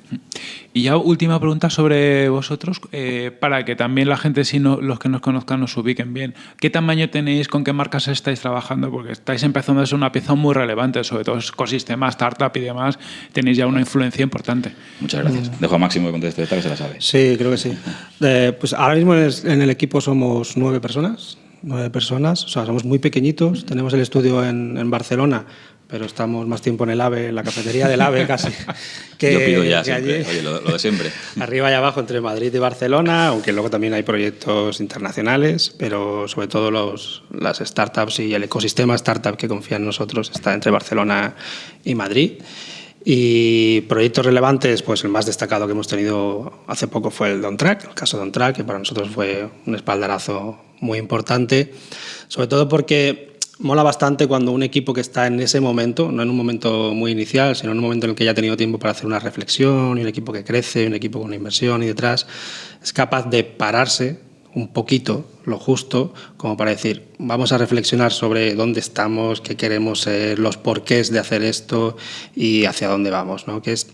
Y ya última pregunta sobre vosotros, eh, para que también la gente, si no, los que nos conozcan, nos ubiquen bien. ¿Qué tamaño tenéis, con qué marcas estáis trabajando? Porque estáis empezando a ser una pieza muy relevante, sobre todo ecosistema, startup y demás, tenéis ya una influencia importante. Muchas gracias. Mm. Dejo a Máximo que conteste esta, que se la sabe. Sí, creo que sí. Eh, pues ahora mismo en el equipo somos nueve personas, nueve personas, o sea, somos muy pequeñitos, tenemos el estudio en, en Barcelona, pero estamos más tiempo en el AVE, en la cafetería del AVE casi. Que, Yo pido ya siempre, allí, oye, lo, lo, de siempre. Arriba y abajo entre Madrid y Barcelona, aunque luego también hay proyectos internacionales, pero sobre todo los, las startups y el ecosistema startup que confía en nosotros está entre Barcelona y Madrid. Y proyectos relevantes, pues el más destacado que hemos tenido hace poco fue el de OnTrack, el caso de OnTrack, que para nosotros fue un espaldarazo muy importante, sobre todo porque mola bastante cuando un equipo que está en ese momento, no en un momento muy inicial, sino en un momento en el que ya ha tenido tiempo para hacer una reflexión, y un equipo que crece, un equipo con inversión y detrás, es capaz de pararse un poquito, lo justo, como para decir, vamos a reflexionar sobre dónde estamos, qué queremos ser, los porqués de hacer esto y hacia dónde vamos. ¿no? Que es,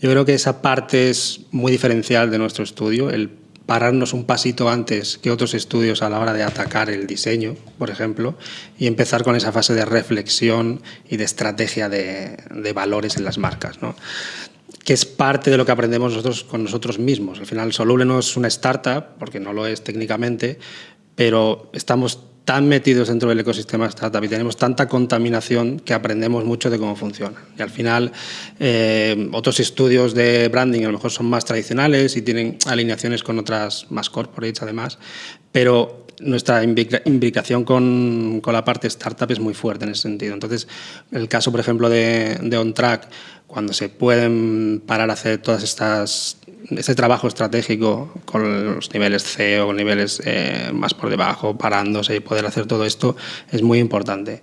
yo creo que esa parte es muy diferencial de nuestro estudio, el pararnos un pasito antes que otros estudios a la hora de atacar el diseño, por ejemplo, y empezar con esa fase de reflexión y de estrategia de, valores en las marcas. ¿no? que es parte de lo que aprendemos nosotros con nosotros mismos. Al final, Soluble no es una startup, porque no lo es técnicamente, pero estamos tan metidos dentro del ecosistema startup y tenemos tanta contaminación que aprendemos mucho de cómo funciona. Y al final, eh, otros estudios de branding a lo mejor son más tradicionales y tienen alineaciones con otras más corporates además, pero nuestra imbricación con, con, la parte startup es muy fuerte en ese sentido. Entonces, el caso, por ejemplo, de, de OnTrack, cuando se pueden parar a hacer todas estas este trabajo estratégico con los niveles CEO, con niveles eh, más por debajo, parándose y poder hacer todo esto es muy importante.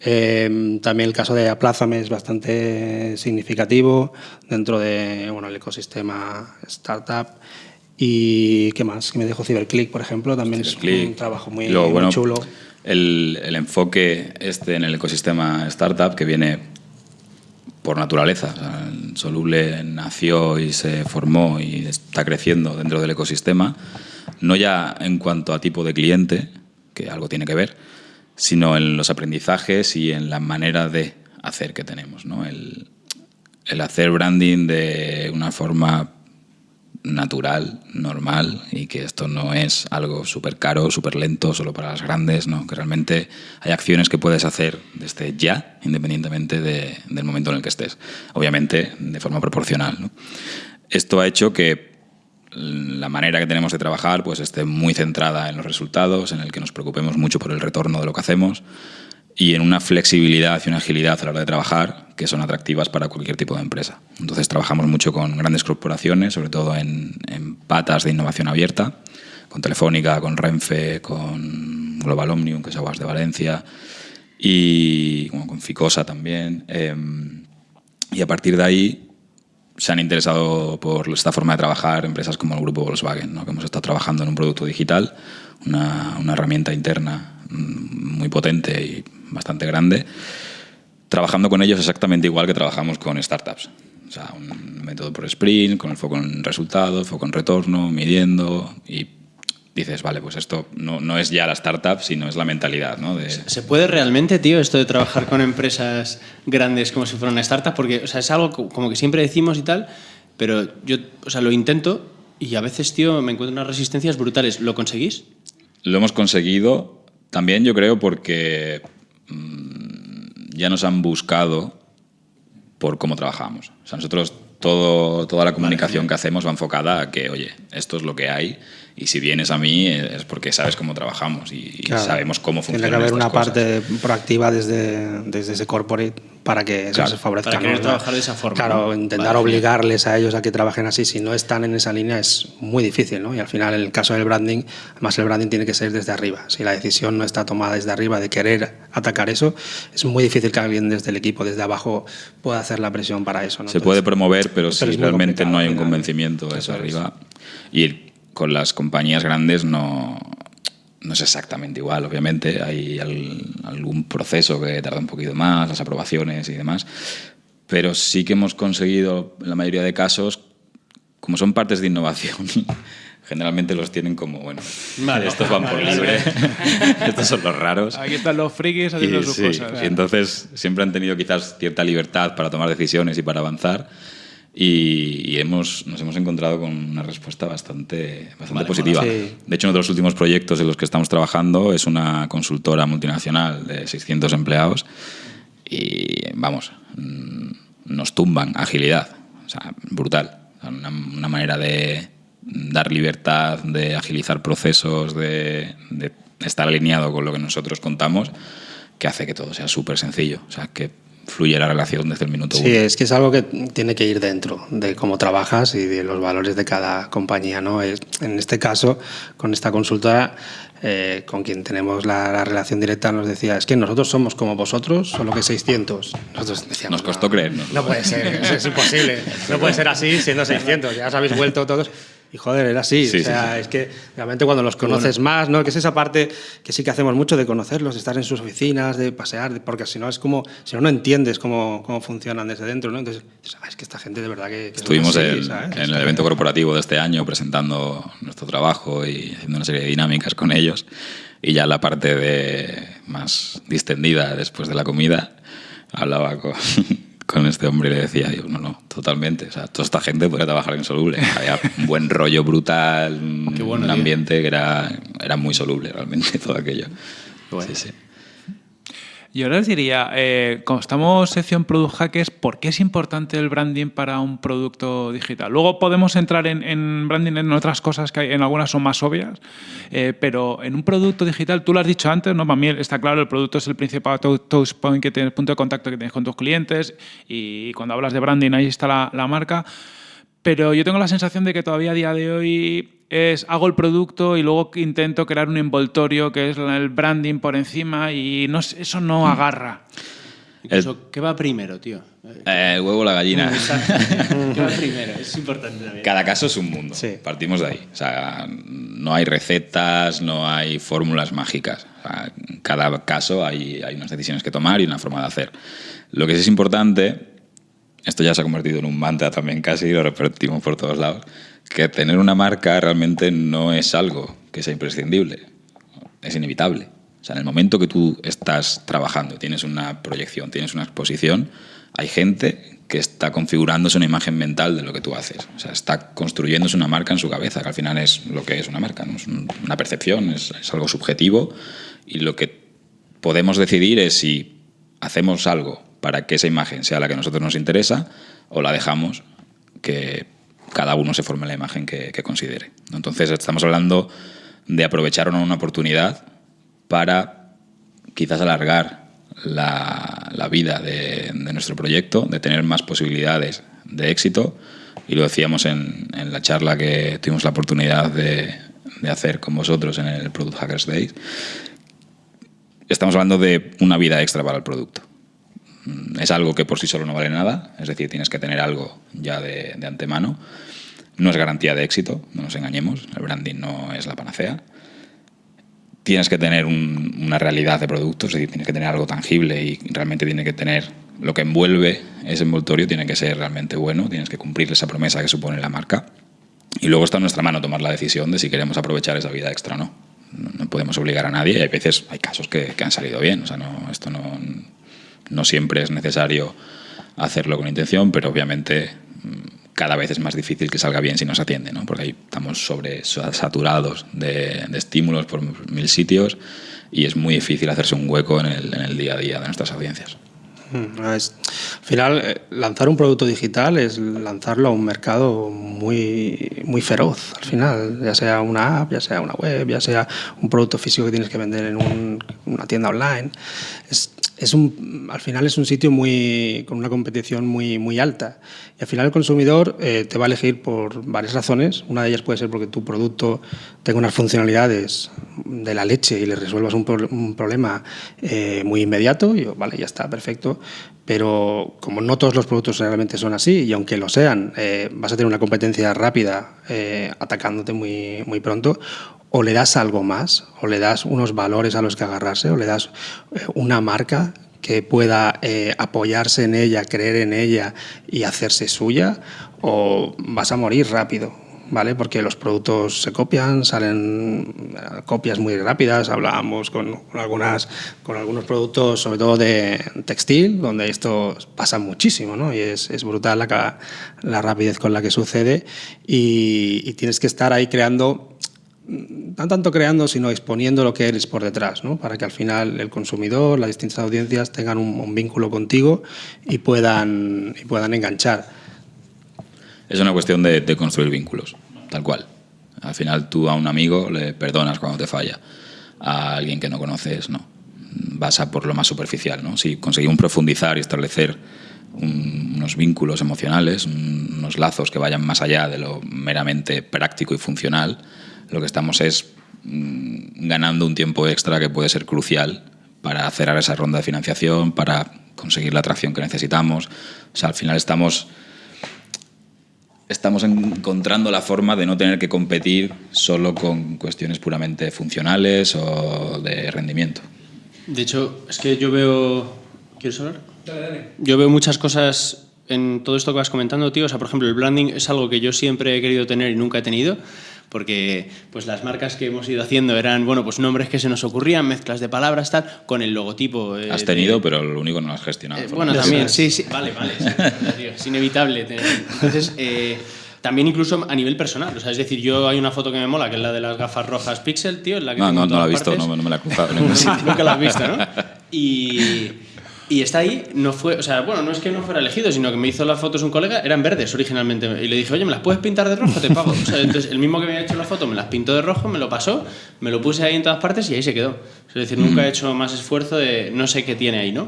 Eh, también el caso de Aplázame es bastante significativo dentro de bueno, el ecosistema startup. ¿Y qué más? Que me dejo Ciberclick, por ejemplo, también es un trabajo muy, Luego, muy bueno, chulo. El, el, enfoque este en el ecosistema startup que viene por naturaleza. Soluble nació y se formó y está creciendo dentro del ecosistema, no ya en cuanto a tipo de cliente, que algo tiene que ver, sino en los aprendizajes y en la manera de hacer que tenemos. ¿no? El hacer branding de una forma natural, normal y que esto no es algo súper caro, súper lento, solo para las grandes, ¿no? que realmente hay acciones que puedes hacer desde ya, independientemente de- del momento en el que estés. Obviamente de forma proporcional. Esto ha hecho que la manera que tenemos de trabajar pues esté muy centrada en los resultados, en el que nos preocupemos mucho por el retorno de lo que hacemos y en una flexibilidad y una agilidad a la hora de trabajar que son atractivas para cualquier tipo de empresa. Entonces trabajamos mucho con grandes corporaciones, sobre todo en, en patas de innovación abierta, con Telefónica, con Renfe, con Global Omnium, que es Aguas de Valencia, y bueno, con Ficosa también. eh, y a partir de ahí se han interesado por esta forma de trabajar empresas como el grupo Volkswagen, ¿no? que hemos estado trabajando en un producto digital, una, una herramienta interna mm, muy potente y bastante grande, trabajando con ellos exactamente igual que trabajamos con startups. O sea, un método por sprint, con el foco en resultados, foco en retorno, midiendo y dices, vale, pues esto no, no es ya la startup, sino es la mentalidad, ¿no? De, ¿Se puede realmente, tío, esto de trabajar con empresas grandes como si fuera una startup? Porque, o sea, es algo co- como que siempre decimos y tal, pero yo, o sea, lo intento y a veces, tío, me encuentro unas resistencias brutales. ¿Lo conseguís? Lo hemos conseguido también, yo creo, porque ya nos han buscado por cómo trabajamos. O sea, nosotros todo, toda la comunicación que hacemos va enfocada a que, oye, esto es lo que hay y si vienes a mí eh, es porque sabes cómo trabajamos y, Claro. sabemos cómo funcionan Tiene que haber una cosas. parte proactiva desde, desde ese corporate para que Claro, se favorezca. para querer ¿no? trabajar de esa forma, Claro, ¿no? intentar Vale, obligarles a ellos a que trabajen así, si no están en esa línea es muy difícil, ¿no? Y al final, en el caso del branding, además el branding tiene que ser desde arriba. Si la decisión no está tomada desde arriba de querer atacar eso, es muy difícil que alguien desde el equipo, desde abajo, pueda hacer la presión para eso. ¿no? Se puede promover, pero, pero si realmente no hay un convencimiento eso Eso es. arriba. Y con las compañías grandes no, no es exactamente igual, obviamente. Hay al- algún proceso que tarda un poquito más, las aprobaciones y demás. Pero sí que hemos conseguido, en la mayoría de casos, como son partes de innovación, generalmente los tienen como, bueno, Vale. estos van por Vale. libre, estos son los raros. Aquí están los frikis haciendo Y, sus sí, cosas. y entonces siempre han tenido quizás cierta libertad para tomar decisiones y para avanzar. Y, y hemos, nos hemos encontrado con una respuesta bastante, bastante Vale, positiva. mola. Sí. De hecho, uno de los últimos proyectos en los que estamos trabajando es una consultora multinacional de 600 empleados. Y vamos, mm, nos tumban agilidad. O sea, brutal. Una, una manera de dar libertad, de agilizar procesos, de, de estar alineado con lo que nosotros contamos, que hace que todo sea súper sencillo. O sea, que fluye la relación desde el minuto Sí, uno. es que es algo que tiene que ir dentro de cómo trabajas y de los valores de cada compañía. ¿no? En este caso, con esta consultora, eh, con quien tenemos la, la relación directa, nos decía, es que nosotros somos como vosotros, solo que 600. Nosotros decíamos, Nos costó "No, creernos. No puede ser, es imposible. No puede ser así siendo 600. Ya os habéis vuelto todos. Y joder, era así. Sí, o sea, sí, sí. es que realmente cuando los conoces más, ¿no? Que es esa parte que sí que hacemos mucho de conocerlos, de estar en sus oficinas, de pasear, de- porque si no es como, si no, no entiendes cómo, cómo funcionan desde dentro, ¿no? Entonces, "Ah, es que esta gente de verdad que. que Estuvimos así", en, ¿sabes? en el evento corporativo de este año presentando nuestro trabajo y haciendo una serie de dinámicas con ellos. Y ya la parte de más distendida después de la comida, hablaba con, con este hombre y le decía, yo, no, no, totalmente. O sea, toda esta gente podría trabajar en soluble. Había un buen rollo brutal, bueno, un tío. ambiente que era, era muy soluble realmente todo aquello. Sí, sí. Yo les diría, eh, como estamos sección Product Hackers, ¿por qué es importante el branding para un producto digital? Luego podemos entrar en, branding en otras cosas que hay, en algunas son más obvias, eh, pero en un producto digital, tú lo has dicho antes, ¿no? Para mí está claro, el producto es el principal tou- touch point que tienes, punto de contacto que tienes con tus clientes y cuando hablas de branding ahí está la marca. Pero yo tengo la sensación de que todavía a día de hoy es hago el producto y luego intento crear un envoltorio que es el branding por encima y no, eso no agarra. Incluso, ¿qué va primero, tío? Eh, el huevo o la gallina. ¿Qué va primero? Es importante también. Cada caso es un mundo. Sí. Partimos de ahí. O sea, no hay recetas, no hay fórmulas mágicas. O sea, en cada caso hay, hay unas decisiones que tomar y una forma de hacer. Lo que sí es importante, esto ya se ha convertido en un mantra también casi, lo repetimos por todos lados, que tener una marca realmente no es algo que sea imprescindible. Es inevitable. O sea, en el momento que tú estás trabajando, tienes una proyección, tienes una exposición, hay gente que está configurándose una imagen mental de lo que tú haces. O sea, está construyéndose una marca en su cabeza, que al final es lo que es una marca, ¿no? es una percepción, es, es algo subjetivo y lo que podemos decidir es si hacemos algo para que esa imagen sea la que a nosotros nos interesa o la dejamos que cada uno se forme la imagen que, considere. Entonces estamos hablando de aprovechar una, oportunidad para quizás alargar la, vida de, nuestro proyecto, de tener más posibilidades de éxito. Y lo decíamos en, la charla que tuvimos la oportunidad de, de, hacer con vosotros en el Product Hackers Days. Estamos hablando de una vida extra para el producto. Es algo que por sí solo no vale nada, es decir, tienes que tener algo ya de, antemano. No es garantía de éxito, no nos engañemos, el branding no es la panacea tienes que tener un, una realidad de producto, es decir, tienes que tener algo tangible y realmente tiene que tener lo que envuelve ese envoltorio, tiene que ser realmente bueno, tienes que cumplir esa promesa que supone la marca. Y luego está en nuestra mano tomar la decisión de si queremos aprovechar esa vida extra o no. No, no podemos obligar a nadie y hay veces, hay casos que, que han salido bien, o sea, no, esto no, no siempre es necesario hacerlo con intención, pero obviamente cada vez es más difícil que salga bien si no se atiende, ¿no? porque ahí estamos sobre saturados de, estímulos por mil sitios y es muy difícil hacerse un hueco en el, día a día de nuestras audiencias. Mm, al final, eh, lanzar un producto digital es lanzarlo a un mercado muy, muy feroz. Al final, ya sea una app, ya sea una web, ya sea un producto físico que tienes que vender en un, una tienda online. Es, es un, al final es un sitio muy, con una competición muy, muy alta. Y al final el consumidor eh, te va a elegir por varias razones. Una de ellas puede ser porque tu producto tenga unas funcionalidades de la leche y le resuelvas un, pro, un problema eh, muy inmediato. Y vale, ya está, perfecto. Pero como no todos los productos realmente son así, y aunque lo sean, eh, vas a tener una competencia rápida atacándote muy, muy pronto, o le das algo más, o le das unos valores a los que agarrarse, o le das eh, una marca que pueda eh, apoyarse en ella, creer en ella y hacerse suya, o vas a morir rápido. ¿Vale? Porque los productos se copian, salen copias muy rápidas. Hablábamos con, algunas, con algunos productos, sobre todo de textil, donde esto pasa muchísimo, ¿no? Y es, es brutal la, la rapidez con la que sucede. Y tienes que estar ahí creando no tanto creando, sino exponiendo lo que eres por detrás, ¿no? para que al final el consumidor, las distintas audiencias tengan un, un vínculo contigo y puedan, y puedan enganchar. Es una cuestión de, de, construir vínculos, tal cual. Al final tú a un amigo le perdonas cuando te falla, a alguien que no conoces no. Vas a por lo más superficial. ¿no? Si conseguimos profundizar y establecer un, unos vínculos emocionales, un, unos lazos que vayan más allá de lo meramente práctico y funcional, lo que estamos es mmm, ganando un tiempo extra que puede ser crucial para cerrar esa ronda de financiación, para conseguir la atracción que necesitamos. O sea, al final estamos estamos encontrando la forma de no tener que competir solo con cuestiones puramente funcionales o de rendimiento. De hecho, es que yo veo... ¿Quieres hablar? Dale, dale. Yo veo muchas cosas en todo esto que vas comentando, tío. O sea, por ejemplo, el branding es algo que yo siempre he querido tener y nunca he tenido porque pues las marcas que hemos ido haciendo eran bueno pues nombres que se nos ocurrían mezclas de palabras tal con el logotipo eh, has tenido de, pero lo único no lo has gestionado. Eh, bueno también sí sí. Vale vale. Sí, es inevitable entonces eh, también incluso a nivel personal, o sea, es decir, yo hay una foto que me mola, que es la de las gafas rojas Pixel, tío, en la que no, no, no la he visto, no, no, me la he cruzado. Nunca la has visto, ¿no? Y, y está ahí, no fue, o sea, bueno, no es que no fuera elegido, sino que me hizo las fotos un colega, eran verdes originalmente, y le dije, oye, ¿me las puedes pintar de rojo? Te pago. O sea, entonces, el mismo que me había hecho la foto me las pintó de rojo, me lo pasó, me lo puse ahí en todas partes y ahí se quedó. Es decir, mm. nunca he hecho más esfuerzo de no sé qué tiene ahí, ¿no?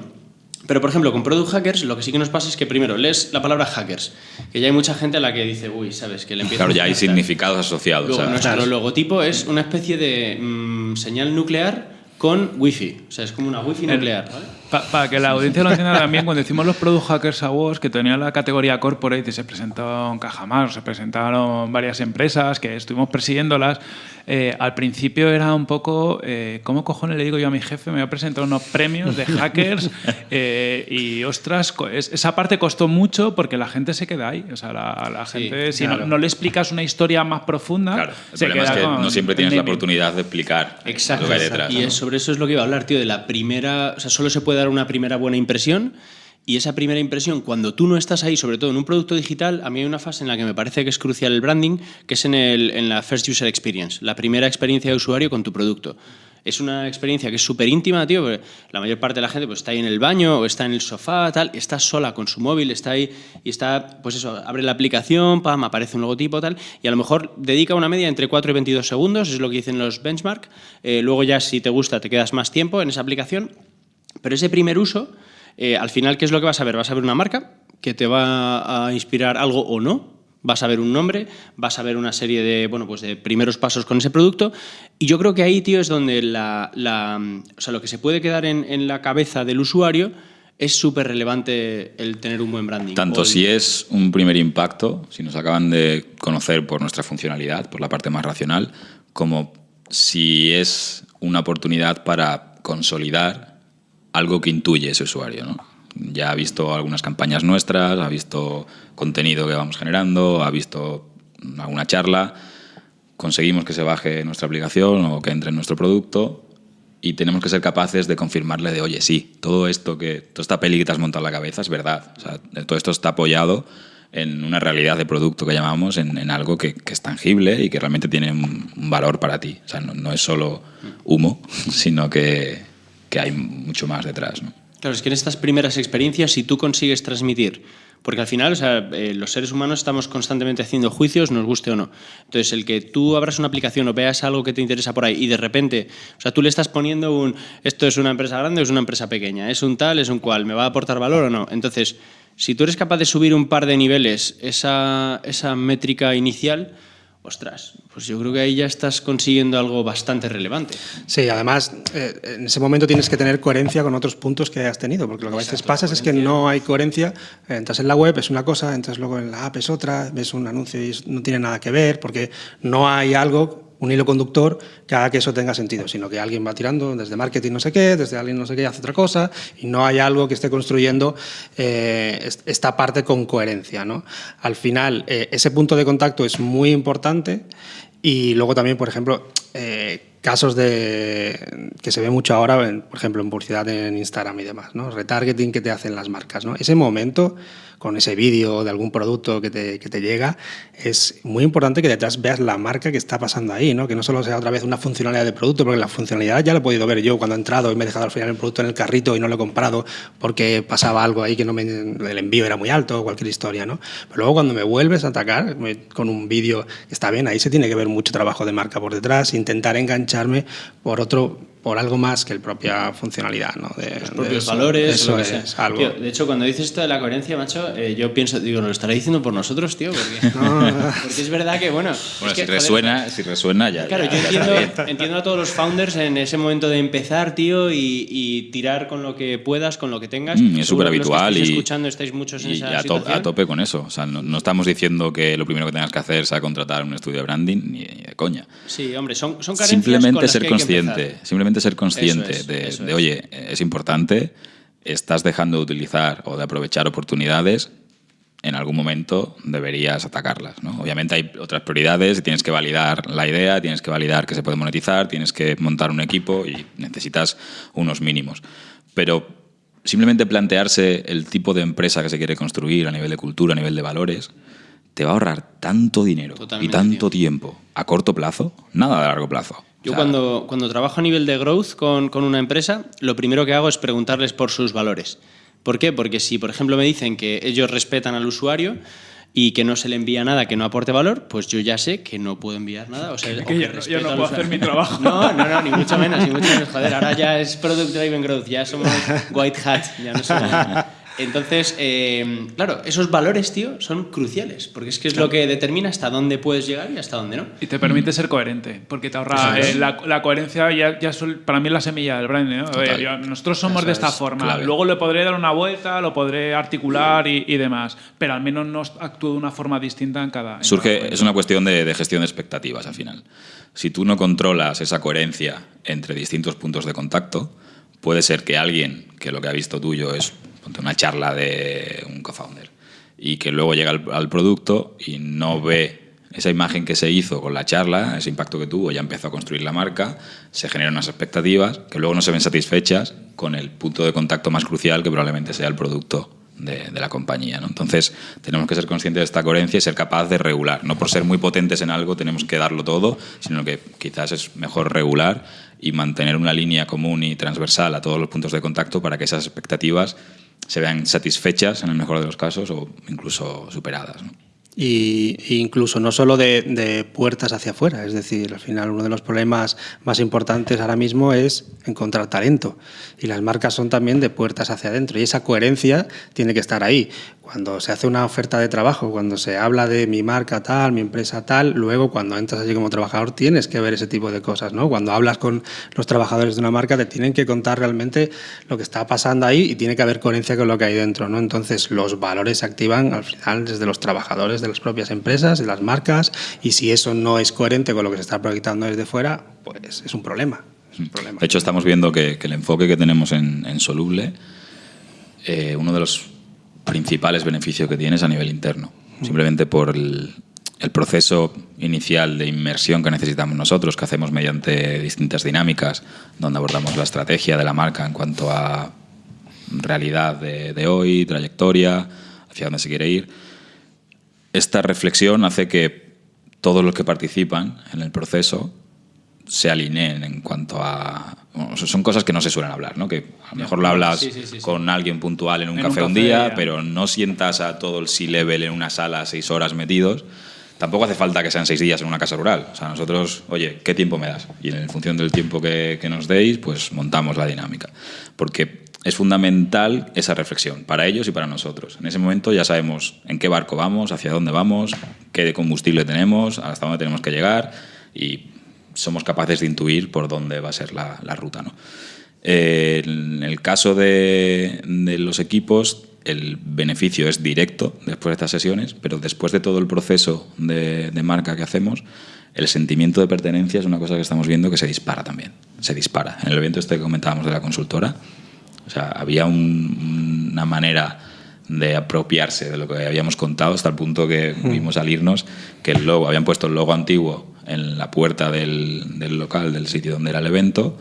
Pero, por ejemplo, con Product Hackers lo que sí que nos pasa es que primero lees la palabra hackers, que ya hay mucha gente a la que dice, uy, ¿sabes? Que le empieza Claro, ya hay significados asociados. Luego, nuestro claro. logotipo es una especie de mmm, señal nuclear con wifi. O sea, es como una wifi nuclear, ¿vale? Para pa que la audiencia lo entienda también, cuando decimos los Product Hackers Awards, que tenía la categoría corporate y se presentaron Cajamar, se presentaron varias empresas que estuvimos persiguiéndolas, eh, al principio era un poco, eh, ¿cómo cojones le digo yo a mi jefe? Me voy a presentar unos premios de hackers eh, y, ostras, esa parte costó mucho porque la gente se queda ahí. O sea, la, la sí, gente, si claro. no, no, le explicas una historia más profunda, claro, el se problema queda es que con, no siempre tienes la oportunidad de explicar Exacto. lo que hay detrás. Y ¿no? sobre eso es lo que iba a hablar, tío, de la primera, o sea, solo se puede dar una primera buena impresión Y esa primera impresión, cuando tú no estás ahí, sobre todo en un producto digital, a mí hay una fase en la que me parece que es crucial el branding, que es en, el, en la First User Experience, la primera experiencia de usuario con tu producto. Es una experiencia que es súper íntima, tío, porque la mayor parte de la gente pues, está ahí en el baño o está en el sofá, tal, está sola con su móvil, está ahí y está, pues eso, abre la aplicación, pam, aparece un logotipo, tal, y a lo mejor dedica una media entre 4 y 22 segundos, es lo que dicen los benchmark. Eh, luego ya, si te gusta, te quedas más tiempo en esa aplicación. Pero ese primer uso eh, al final, ¿qué es lo que vas a ver? Vas a ver una marca que te va a inspirar algo o no. Vas a ver un nombre, vas a ver una serie de, bueno, pues de primeros pasos con ese producto. Y yo creo que ahí, tío, es donde la, o sea, lo que se puede quedar en, la cabeza del usuario es súper relevante el tener un buen branding. Tanto si es un primer impacto, si nos acaban de conocer por nuestra funcionalidad, por la parte más racional, como si es una oportunidad para consolidar algo que intuye ese usuario. ¿no? Ya ha visto algunas campañas nuestras, ha visto contenido que vamos generando, ha visto alguna charla, conseguimos que se baje nuestra aplicación o que entre en nuestro producto y tenemos que ser capaces de confirmarle de, oye, sí, todo esto que, toda esta peli que te has montado en la cabeza es verdad. O sea, todo esto está apoyado en una realidad de producto que llamamos, en, algo que, es tangible y que realmente tiene un, valor para ti. O sea, no es solo humo, sino que, que hay mucho más detrás. ¿no? Claro, es que en estas primeras experiencias, si tú consigues transmitir, porque al final, o sea, eh, los seres humanos estamos constantemente haciendo juicios, nos guste o no. Entonces, el que tú abras una aplicación o veas algo que te interesa por ahí y de repente, o sea, tú le estás poniendo un, esto es una empresa grande o es una empresa pequeña, es un tal, es un cual, ¿me va a aportar valor o no? Entonces, si tú eres capaz de subir un par de niveles esa, esa métrica inicial, ostras, pues yo creo que ahí ya estás consiguiendo algo bastante relevante. Sí, además, eh, en ese momento tienes que tener coherencia con otros puntos que has tenido, porque lo que a veces pasa es que no hay coherencia. Entras en la web, es una cosa, entras luego en la app, es otra, ves un anuncio y no tiene nada que ver, porque no hay algo un hilo conductor que haga que eso tenga sentido, sino que alguien va tirando desde marketing no sé qué, desde alguien no sé qué hace otra cosa y no hay algo que esté construyendo eh, esta parte con coherencia. ¿no? Al final, eh, ese punto de contacto es muy importante y luego también, por ejemplo, eh, casos de que se ve mucho ahora, por ejemplo, en publicidad en Instagram y demás, ¿no? retargeting que te hacen las marcas. ¿no? Ese momento con ese vídeo de algún producto que te, llega, es muy importante que detrás veas la marca que está pasando ahí, ¿no? que no solo sea otra vez una funcionalidad de producto, porque la funcionalidad ya la he podido ver yo cuando he entrado y me he dejado al final el producto en el carrito y no lo he comprado porque pasaba algo ahí que no el envío era muy alto o cualquier historia. ¿no? Pero luego cuando me vuelves a atacar con un vídeo está bien, ahí se tiene que ver mucho trabajo de marca por detrás, intentar engancharme por otro por algo más que la propia funcionalidad, ¿no? De, los propios valores, eso es, algo. de hecho, cuando dices esto de la coherencia, macho, eh, yo pienso, digo, ¿nos lo estará diciendo por nosotros, tío? Porque, porque es verdad que, bueno... Bueno, si, resuena, si resuena ya... Claro, yo entiendo, entiendo, a todos los founders en ese momento de empezar, tío, y, tirar con lo que puedas, con lo que tengas. Mm, es súper habitual y... escuchando estáis muchos en y esa a, a, tope con eso. O sea, no, estamos diciendo que lo primero que tengas que hacer sea contratar un estudio de branding, ni, de coña. Sí, hombre, son, son carencias Simplemente ser consciente, simplemente ser consciente de, oye, es importante, estás dejando de utilizar o de aprovechar oportunidades, en algún momento deberías atacarlas. Obviamente hay otras prioridades y tienes que validar la idea, tienes que validar que se puede monetizar, tienes que montar un equipo y necesitas unos mínimos. Pero simplemente plantearse el tipo de empresa que se quiere construir a nivel de cultura, a nivel de valores, te va a ahorrar tanto dinero y tanto tiempo a corto plazo, nada a largo plazo. Yo cuando, cuando trabajo a nivel de growth con, con, una empresa, lo primero que hago es preguntarles por sus valores. ¿Por qué? Porque si, por ejemplo, me dicen que ellos respetan al usuario y que no se le envía nada que no aporte valor, pues yo ya sé que no puedo enviar nada. O sea, que, yo, no puedo hacer mi trabajo. No, no, no, ni mucho menos, ni mucho menos. Joder, ahora ya es Product Driven Growth, ya somos White Hat, ya no somos... Entonces, eh, claro, esos valores, tío, son cruciales, porque es que es lo que determina hasta dónde puedes llegar y hasta dónde no. Y te permite ser coherente, porque te ahorra eh, la, coherencia, ya, ya para mí es la semilla del brand. ¿no? nosotros somos de esta forma, luego le podré dar una vuelta, lo podré articular y, demás, pero al menos no actúo de una forma distinta en cada... Surge, es una cuestión de, de gestión de expectativas al final. Si tú no controlas esa coherencia entre distintos puntos de contacto, puede ser que alguien que lo que ha visto tuyo es una charla de un co-founder y que luego llega al, producto y no ve esa imagen que se hizo con la charla, ese impacto que tuvo, ya empezó a construir la marca, se generan unas expectativas que luego no se ven satisfechas con el punto de contacto más crucial que probablemente sea el producto de, de, la compañía. ¿no? Entonces, tenemos que ser conscientes de esta coherencia y ser capaz de regular. No por ser muy potentes en algo tenemos que darlo todo, sino que quizás es mejor regular y mantener una línea común y transversal a todos los puntos de contacto para que esas expectativas se vean satisfechas en el mejor de los casos o incluso superadas. Y, incluso no solo de, de, puertas hacia afuera, es decir, al final uno de los problemas más importantes ahora mismo es encontrar talento y las marcas son también de puertas hacia adentro y esa coherencia tiene que estar ahí. Cuando se hace una oferta de trabajo, cuando se habla de mi marca tal, mi empresa tal, luego cuando entras allí como trabajador tienes que ver ese tipo de cosas, ¿no? Cuando hablas con los trabajadores de una marca te tienen que contar realmente lo que está pasando ahí y tiene que haber coherencia con lo que hay dentro, ¿no? Entonces los valores se activan al final desde los trabajadores de las propias empresas, de las marcas, y si eso no es coherente con lo que se está proyectando desde fuera, pues es un problema. Es un problema. De hecho, estamos viendo que, que el enfoque que tenemos en, en Soluble, eh, uno de los principales beneficios que tiene es a nivel interno, simplemente por el, el proceso inicial de inmersión que necesitamos nosotros, que hacemos mediante distintas dinámicas, donde abordamos la estrategia de la marca en cuanto a realidad de, de hoy, trayectoria, hacia dónde se quiere ir. Esta reflexión hace que todos los que participan en el proceso se alineen en cuanto a... Bueno, son cosas que no se suelen hablar, ¿no? que a lo mejor lo hablas sí, sí, sí, con alguien puntual en un, en café, un café un día, ya. pero no sientas a todo el C-level en una sala seis horas metidos. Tampoco hace falta que sean seis días en una casa rural. O sea, nosotros, oye, ¿qué tiempo me das? Y en función del tiempo que, que nos deis, pues montamos la dinámica. Porque es fundamental esa reflexión para ellos y para nosotros. En ese momento ya sabemos en qué barco vamos, hacia dónde vamos, qué combustible tenemos, hasta dónde tenemos que llegar y somos capaces de intuir por dónde va a ser la, la ruta. ¿no? Eh, en el caso de, de, los equipos, el beneficio es directo después de estas sesiones, pero después de todo el proceso de, de marca que hacemos, el sentimiento de pertenencia es una cosa que estamos viendo que se dispara también. Se dispara. En el evento este que comentábamos de la consultora, o sea, había un, una manera de apropiarse de lo que habíamos contado hasta el punto que mm. vimos salirnos que el logo, habían puesto el logo antiguo en la puerta del, del local, del sitio donde era el evento,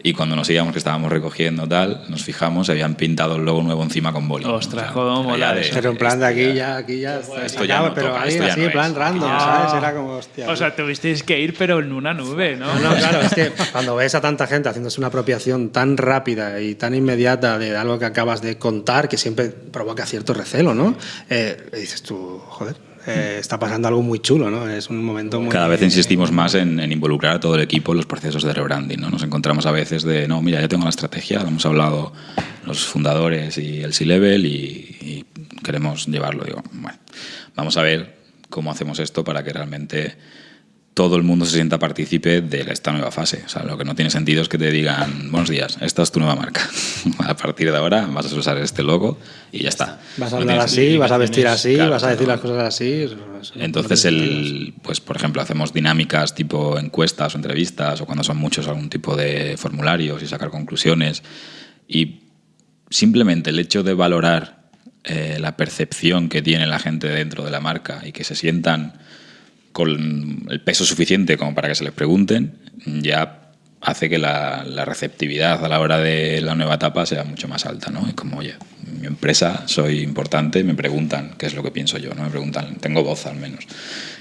y cuando nos íbamos que estábamos recogiendo tal, nos fijamos, habían pintado el logo nuevo encima con boli. Ostras, o sea, cómo mola de, Pero en plan de aquí ya, aquí ya, esto ya no pero toca, ahí esto ya así, no en plan random, Ah. ¿sabes? Era como, hostia. O sea, tuvisteis que ir, pero en una nube, ¿no? No, no, claro, es que cuando ves a tanta gente haciéndose una apropiación tan rápida y tan inmediata de algo que acabas de contar, que siempre provoca cierto recelo, ¿no? Eh, dices tú, joder, eh, está pasando algo muy chulo, ¿no? Es un momento. Cada vez insistimos más en, en, involucrar a todo el equipo en los procesos de rebranding. ¿no? Nos encontramos a veces de, no, mira, ya tengo la estrategia, lo hemos hablado los fundadores y el C-Level y, y, queremos llevarlo. Digo, bueno, vamos a ver cómo hacemos esto para que realmente todo el mundo se sienta partícipe de esta nueva fase. O sea, lo que no tiene sentido es que te digan, buenos días, esta es tu nueva marca. a partir de ahora vas a usar este logo y ya está. Vas a hablar no así, vas a vestir así, claro, vas a decir no. las cosas así. Entonces, el, pues, por ejemplo, hacemos dinámicas tipo encuestas o entrevistas o cuando son muchos algún tipo de formularios y sacar conclusiones. Y simplemente el hecho de valorar eh, la percepción que tiene la gente dentro de la marca y que se sientan con el peso suficiente como para que se les pregunten, ya hace que la, la, receptividad a la hora de la nueva etapa sea mucho más alta, ¿no? Es como, oye, mi empresa, soy importante, me preguntan qué es lo que pienso yo, ¿no? Me preguntan, tengo voz al menos.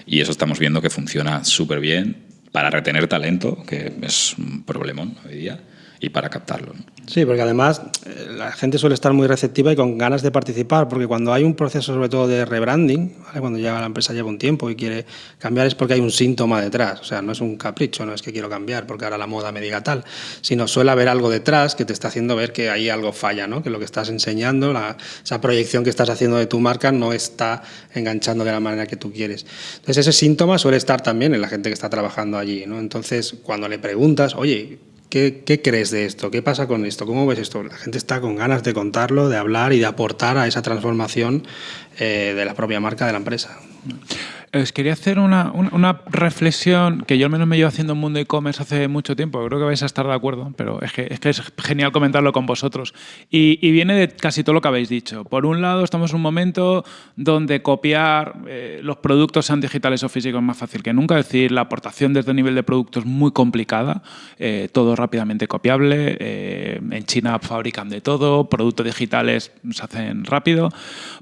Y eso estamos viendo que funciona súper bien para retener talento, que es un problemón hoy día, y para captarlo. Sí, porque además eh, la gente suele estar muy receptiva y con ganas de participar, porque cuando hay un proceso sobre todo de rebranding, cuando ya la empresa lleva un tiempo y quiere cambiar es porque hay un síntoma detrás, o sea, no es un capricho, no es que quiero cambiar porque ahora la moda me diga tal, sino suele haber algo detrás que te está haciendo ver que ahí algo falla, ¿no? que lo que estás enseñando, la, esa proyección que estás haciendo de tu marca no está enganchando de la manera que tú quieres. Entonces ese síntoma suele estar también en la gente que está trabajando allí, ¿no? entonces cuando le preguntas, oye, ¿Qué, ¿Qué, crees de esto? ¿Qué pasa con esto? ¿Cómo ves esto? La gente está con ganas de contarlo, de hablar y de aportar a esa transformación eh, de la propia marca de la empresa. Os quería hacer una, una- una reflexión que yo al menos me llevo haciendo en mundo e-commerce hace mucho tiempo. Creo que vais a estar de acuerdo, pero es que es, que es genial comentarlo con vosotros. Y, y viene de casi todo lo que habéis dicho. Por un lado, estamos en un momento donde copiar eh, los productos, sean digitales o físicos, es más fácil que nunca. Es decir, la aportación desde el nivel de producto es muy complicada. eh, todo rápidamente copiable. eh, en China fabrican de todo. Productos digitales se hacen rápido.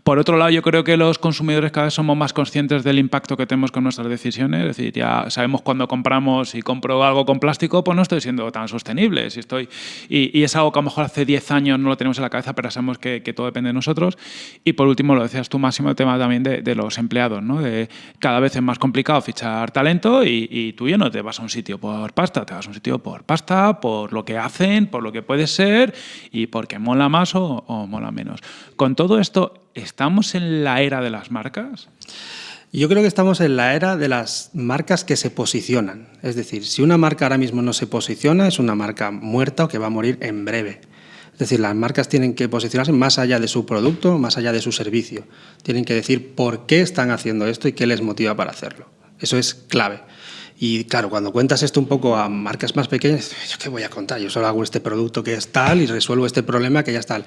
Por otro lado, yo creo que los consumidores cada vez somos más conscientes del impacto que tenemos con nuestras decisiones. Es decir, ya sabemos cuando compramos y compro algo con plástico, pues no estoy siendo tan sostenible. Si estoy, y, es algo que a lo mejor hace 10 años no lo tenemos en la cabeza, pero sabemos que, todo depende de nosotros. Y por último, lo decías tú, Máximo, el tema también de, de los empleados. ¿no? De cada vez es más complicado fichar talento y, y tú ya no te vas a un sitio por pasta, te vas a un sitio por pasta, por lo que hacen, por lo que puede ser y porque mola más o, o mola menos. Con todo esto, ¿estamos en la era de las marcas? Yo creo que estamos en la era de las marcas que se posicionan. Es decir, si una marca ahora mismo no se posiciona, es una marca muerta o que va a morir en breve. Es decir, las marcas tienen que posicionarse más allá de su producto, más allá de su servicio. Tienen que decir por qué están haciendo esto y qué les motiva para hacerlo. Eso es clave. Y claro, cuando cuentas esto un poco a marcas más pequeñas, ¿yo qué voy a contar? Yo solo hago este producto que es tal y resuelvo este problema que ya es tal.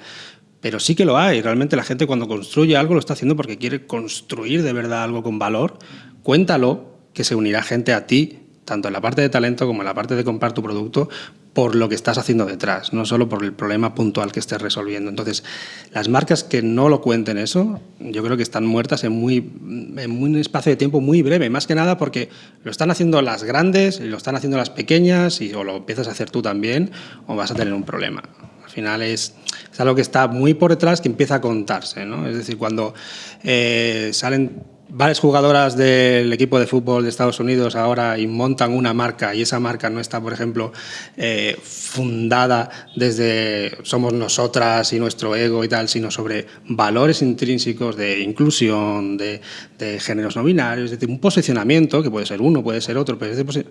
Pero sí que lo hay. Realmente la gente cuando construye algo lo está haciendo porque quiere construir de verdad algo con valor. Cuéntalo, que se unirá gente a ti, tanto en la parte de talento como en la parte de comprar tu producto, por lo que estás haciendo detrás, no solo por el problema puntual que estés resolviendo. Entonces, las marcas que no lo cuenten eso, yo creo que están muertas en, muy, en un espacio de tiempo muy breve, más que nada porque lo están haciendo las grandes lo están haciendo las pequeñas y o lo empiezas a hacer tú también o vas a tener un problema. Es, algo que está muy por detrás que empieza a contarse. ¿no? Es decir, cuando eh, salen varias jugadoras del equipo de fútbol de Estados Unidos ahora y montan una marca y esa marca no está, por ejemplo, eh, fundada desde somos nosotras y nuestro ego y tal, sino sobre valores intrínsecos de inclusión, de, de géneros no binarios, es decir, un posicionamiento que puede ser uno, puede ser otro, pero es de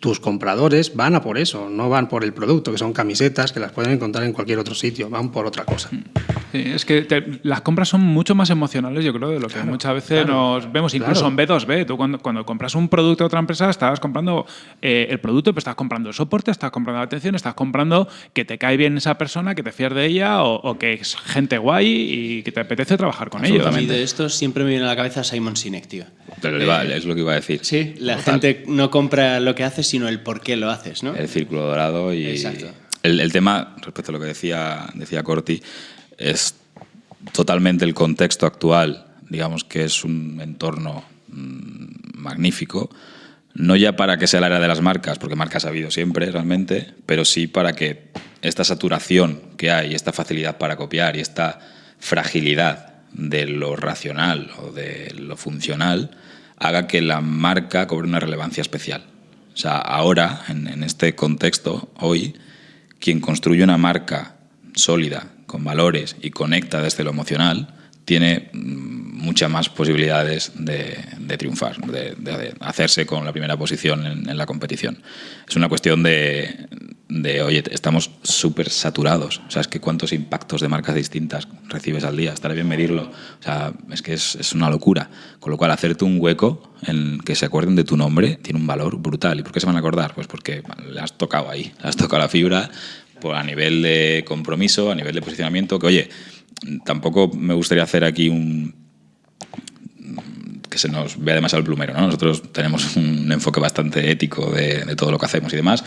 tus compradores van a por eso, no van por el producto, que son camisetas que las pueden encontrar en cualquier otro sitio, van por otra cosa. Sí, es que te- las compras son mucho más emocionales, yo creo, de lo que muchas veces nos vemos, incluso claro. en B2B. Tú cuando, cuando compras un producto de otra empresa, estabas comprando eh, el producto, pero estás comprando el soporte, estás comprando la atención, estás comprando que te cae bien esa persona, que te fías de ella o, o que es gente guay y que te apetece trabajar con ellos. A mí de esto siempre me viene a la cabeza Simon Sinek, tío. Pero le va, es lo que iba a decir. Sí, la Total. gente no compra lo que haces, sino el por qué lo haces, ¿no? El círculo dorado y. Exacto. El, el tema, respecto a lo que decía, decía Corti, es totalmente el contexto actual, digamos que es un entorno mm, magnífico, no ya para que sea la era de las marcas, porque marcas ha habido siempre realmente, pero sí para que esta saturación que hay, esta facilidad para copiar y esta fragilidad de lo racional o de lo funcional haga que la marca cobre una relevancia especial. O sea, ahora, en, en este contexto, hoy, quien construye una marca sólida, con valores y conecta desde lo emocional, tiene mm, muchas más posibilidades de, triunfar, de, hacerse con la primera posición en, la competición. Es una cuestión de, de oye, estamos súper saturados. O sea, es que cuántos impactos de marcas distintas recibes al día. Estaría bien medirlo. O sea, es que es, es una locura. Con lo cual, hacerte un hueco en que se acuerden de tu nombre tiene un valor brutal. ¿Y por qué se van a acordar? Pues porque le has tocado ahí, le has tocado la fibra por, a nivel de compromiso, a nivel de posicionamiento, que oye, tampoco me gustaría hacer aquí un que se nos vea demasiado el plumero, ¿no? Nosotros tenemos un enfoque bastante ético de, de todo lo que hacemos y demás,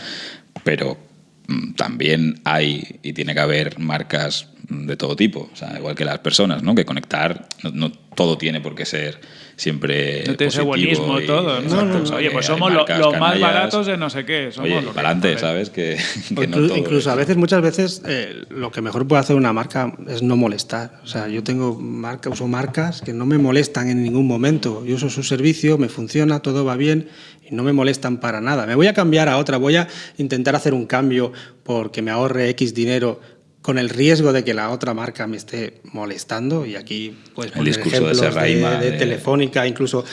pero mm, también hay y tiene que haber marcas de todo tipo, o sea, igual que las personas, ¿no? Que conectar, todo tiene por qué ser siempre No tiene buenismo y- todo. ¿no? Exacto, Oye, pues somos marcas los más baratos de no sé qué. Somos Oye, lo que- para adelante. ¿sabes? Que, O que no inclu- todo incluso es- a veces, muchas veces, eh, lo que mejor puede hacer una marca es no molestar. O sea, yo tengo marca, uso marcas que no me molestan en ningún momento. Yo uso su servicio, me funciona, todo va bien y no me molestan para nada. Me voy a cambiar a otra, voy a intentar hacer un cambio porque me ahorre X dinero con el riesgo de que la otra marca me esté molestando, y aquí puedes El poner discurso de ejemplos de, Serraima, de de- Telefónica, incluso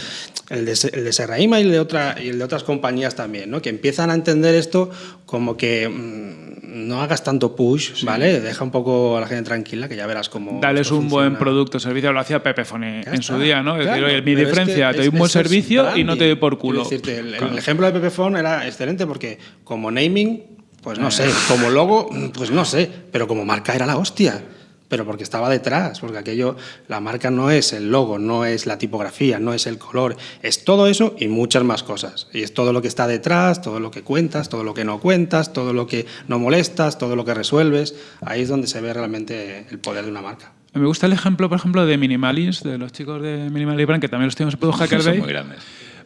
el de, el de Serraima y el de, otra, y el de otras compañías también, ¿no? que empiezan a entender esto como que mm, no hagas tanto push, ¿vale? Deja un poco a la gente tranquila, que ya verás cómo... Dales un buen funciona. producto o servicio, lo hacía Pepefone en su día, ¿no? Es Claro, decir, mi pero es diferencia, que te doy un buen servicio y no te doy por culo. Decirte, el, el Claro. ejemplo de Pepefone era excelente porque como naming, pues no sé, como logo, pues no sé, pero como marca era la hostia. Pero porque estaba detrás, porque aquello, la marca no es el logo, no es la tipografía, no es el color, es todo eso y muchas más cosas. Y es todo lo que está detrás, todo lo que cuentas, todo lo que no cuentas, todo lo que no molestas, todo lo que resuelves. Ahí es donde se ve realmente el poder de una marca. Me gusta el ejemplo, por ejemplo, de Minimalist, de los chicos de Minimalist Brand, que también los tenemos en Hacker Son Day. muy grandes.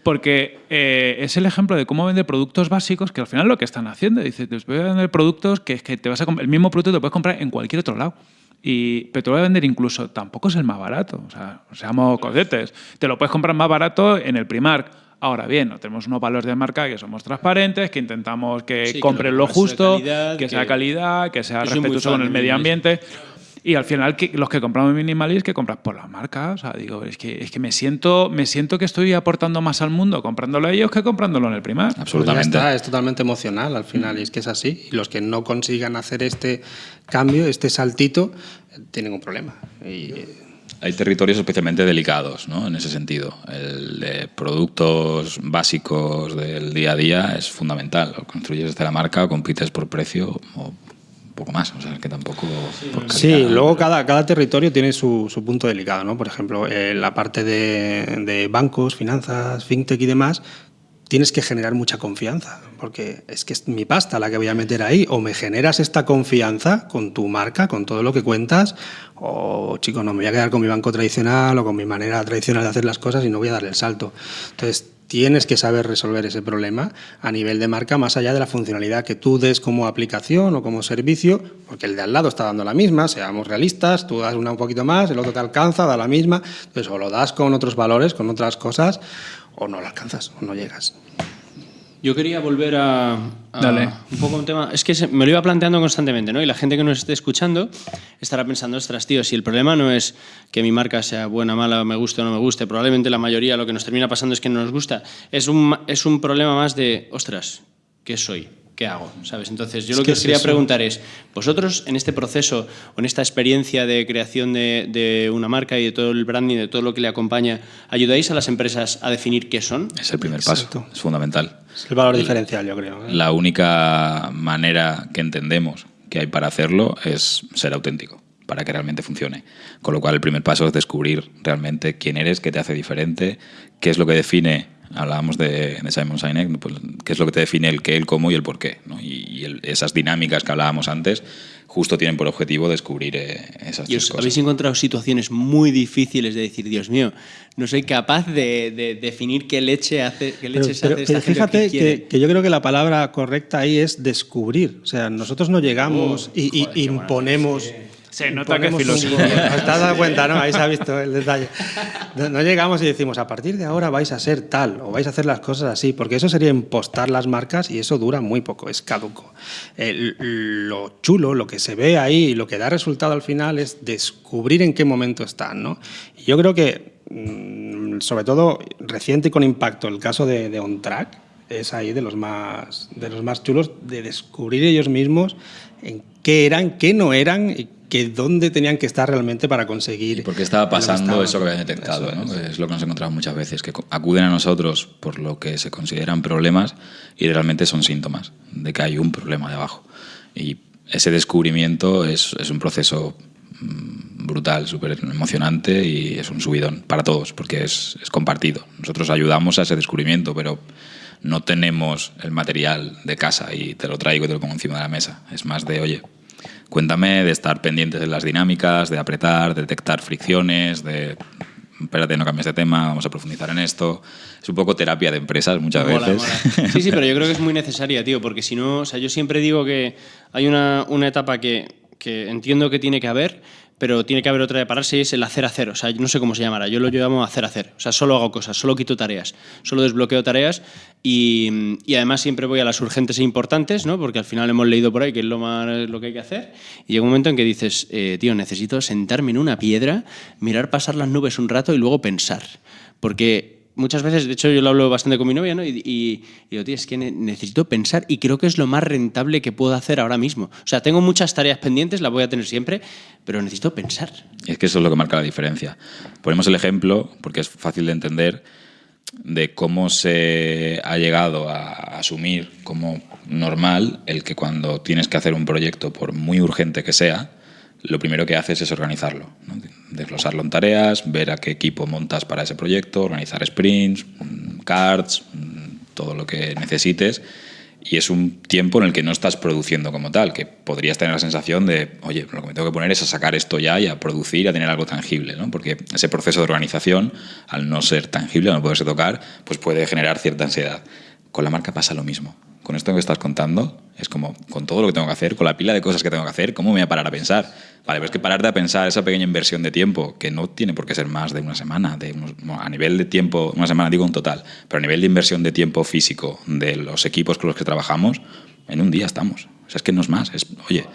Porque eh, es el ejemplo de cómo vender productos básicos que al final lo que están haciendo. Dice, te voy a vender productos que, es que te vas a comp- el mismo producto te puedes comprar en cualquier otro lado. Y, pero te lo voy a vender incluso, tampoco es el más barato. O sea, seamos conscientes. Te lo puedes comprar más barato en el Primark. Ahora bien, no tenemos unos valores de marca que somos transparentes, que intentamos que Sí, que compren lo justo, calidad, que sea calidad, que sea respetuoso con el medio ambiente. Y al final, que los que compramos Minimalist, que compras por las marcas. O sea, digo, es que, es que me, siento, me siento que estoy aportando más al mundo comprándolo a ellos que comprándolo en el Primark. Pues ya Absolutamente. está, es totalmente emocional al final, y es que es así. Y los que no consigan hacer este cambio, este saltito, eh, tienen un problema. Y, Hay territorios especialmente delicados ¿no? en ese sentido. El de productos básicos del día a día es fundamental. O construyes desde la marca o compites por precio o poco más. O sea, que tampoco... Sí, luego cada, cada territorio tiene su, su punto delicado, ¿no? Por ejemplo, eh, la parte de, de bancos, finanzas, fintech y demás, tienes que generar mucha confianza, porque es que es mi pasta la que voy a meter ahí, o me generas esta confianza con tu marca, con todo lo que cuentas, o chico, no me voy a quedar con mi banco tradicional o con mi manera tradicional de hacer las cosas y no voy a darle el salto. Entonces, tienes que saber resolver ese problema a nivel de marca, más allá de la funcionalidad que tú des como aplicación o como servicio, porque el de al lado está dando la misma, seamos realistas, tú das una un poquito más, el otro te alcanza, da la misma, entonces o lo das con otros valores, con otras cosas, o no lo alcanzas, o no llegas. Yo quería volver a, a Dale. un poco un tema. Es que se- me lo iba planteando constantemente, ¿no? Y la gente que nos esté escuchando estará pensando, ostras, tío, si el problema no es que mi marca sea buena, mala, me guste o no me guste, probablemente la mayoría lo que nos termina pasando es que no nos gusta. Es un, es un problema más de, ostras, ¿qué soy? ¿Qué hago? ¿Sabes? Entonces, yo Es lo que que os quería eso. preguntar es, vosotros en este proceso o en esta experiencia de creación de, de una marca y de todo el branding, de todo lo que le acompaña, ¿ayudáis a las empresas a definir qué son? Es el primer Exacto. paso. Es fundamental. Es el valor diferencial, yo creo. ¿eh? La única manera que entendemos que hay para hacerlo es ser auténtico, para que realmente funcione. Con lo cual, el primer paso es descubrir realmente quién eres, qué te hace diferente, qué es lo que define. Hablábamos de, de Simon Sinek, pues, qué es lo que te define el qué, el cómo y el por qué. ¿no? Y, y el- esas dinámicas que hablábamos antes justo tienen por objetivo descubrir eh, esas ¿Y tres os cosas. habéis encontrado situaciones muy difíciles de decir, Dios mío, no soy capaz de, de definir qué leche hace, qué Pero, leche se pero- hace esta pero gente fíjate que que, que yo creo que la palabra correcta ahí es descubrir. O sea, nosotros no llegamos Oh, y, y joder, buena imponemos. Se nota que es filosofía. ¿Te has dado cuenta, no? Ahí se ha visto el detalle. No, llegamos y decimos, a partir de ahora vais a ser tal o vais a hacer las cosas así, porque eso sería impostar las marcas y eso dura muy poco, es caduco. El- lo chulo, lo que se ve ahí y lo que da resultado al final es descubrir en qué momento están, ¿no? Y yo creo que, mm, sobre todo reciente y con impacto, el caso de, de OnTrack es ahí de los más de los más chulos de descubrir ellos mismos en qué eran, qué no eran y que dónde tenían que estar realmente para conseguir. Y porque estaba lo que pasando estaban. eso que habían detectado, Eso ¿no? es. es. lo que nos encontramos muchas veces, que acuden a nosotros por lo que se consideran problemas y realmente son síntomas de que hay un problema debajo. Y ese descubrimiento es, es un proceso mm, brutal, súper emocionante y es un subidón para todos, porque es, es compartido. Nosotros ayudamos a ese descubrimiento, pero no tenemos el material de casa y te lo traigo y te lo pongo encima de la mesa. Es más de, oye, Cuéntame de estar pendientes de las dinámicas, de apretar, de detectar fricciones, de espérate, no cambies de tema, vamos a profundizar en esto. Es un poco terapia de empresas muchas Mola, veces. mola. Sí, sí, pero yo creo que es muy necesaria, tío, porque si no, o sea, yo siempre digo que hay una, una etapa que, que entiendo que tiene que haber, pero tiene que haber otra de pararse y es el hacer hacer. O sea, no sé cómo se llamará, yo lo llamo hacer hacer. O sea, solo hago cosas, solo quito tareas, solo desbloqueo tareas y, y además siempre voy a las urgentes e importantes, ¿no? porque al final hemos leído por ahí que es lo, más, lo que hay que hacer. Y llega un momento en que dices, eh, tío, necesito sentarme en una piedra, mirar pasar las nubes un rato y luego pensar. Porque muchas veces, de hecho yo lo hablo bastante con mi novia, ¿no? Y, y, digo, tío, es que necesito pensar y creo que es lo más rentable que puedo hacer ahora mismo. O sea, tengo muchas tareas pendientes, las voy a tener siempre, pero necesito pensar. Y es que eso es lo que marca la diferencia. Ponemos el ejemplo, porque es fácil de entender, de cómo se ha llegado a asumir como normal el que cuando tienes que hacer un proyecto, por muy urgente que sea, lo primero que haces es organizarlo, desglosarlo en tareas, ver a qué equipo montas para ese proyecto, organizar sprints, cards, todo lo que necesites. Y es un tiempo en el que no estás produciendo como tal, que podrías tener la sensación de, oye, lo que me tengo que poner es a sacar esto ya y a producir, a tener algo tangible, ¿no? Porque ese proceso de organización, al no ser tangible, al no poderse tocar, pues puede generar cierta ansiedad. Con la marca pasa lo mismo con esto que estás contando, es como con todo lo que tengo que hacer, con la pila de cosas que tengo que hacer, ¿cómo me voy a parar a pensar? Vale, pero es que pararte a pensar esa pequeña inversión de tiempo, que no tiene por qué ser más de una semana, de a nivel de tiempo, una semana digo en total, pero a nivel de inversión de tiempo físico de los equipos con los que trabajamos, en un día estamos. O sea, es que no es más, es, oye,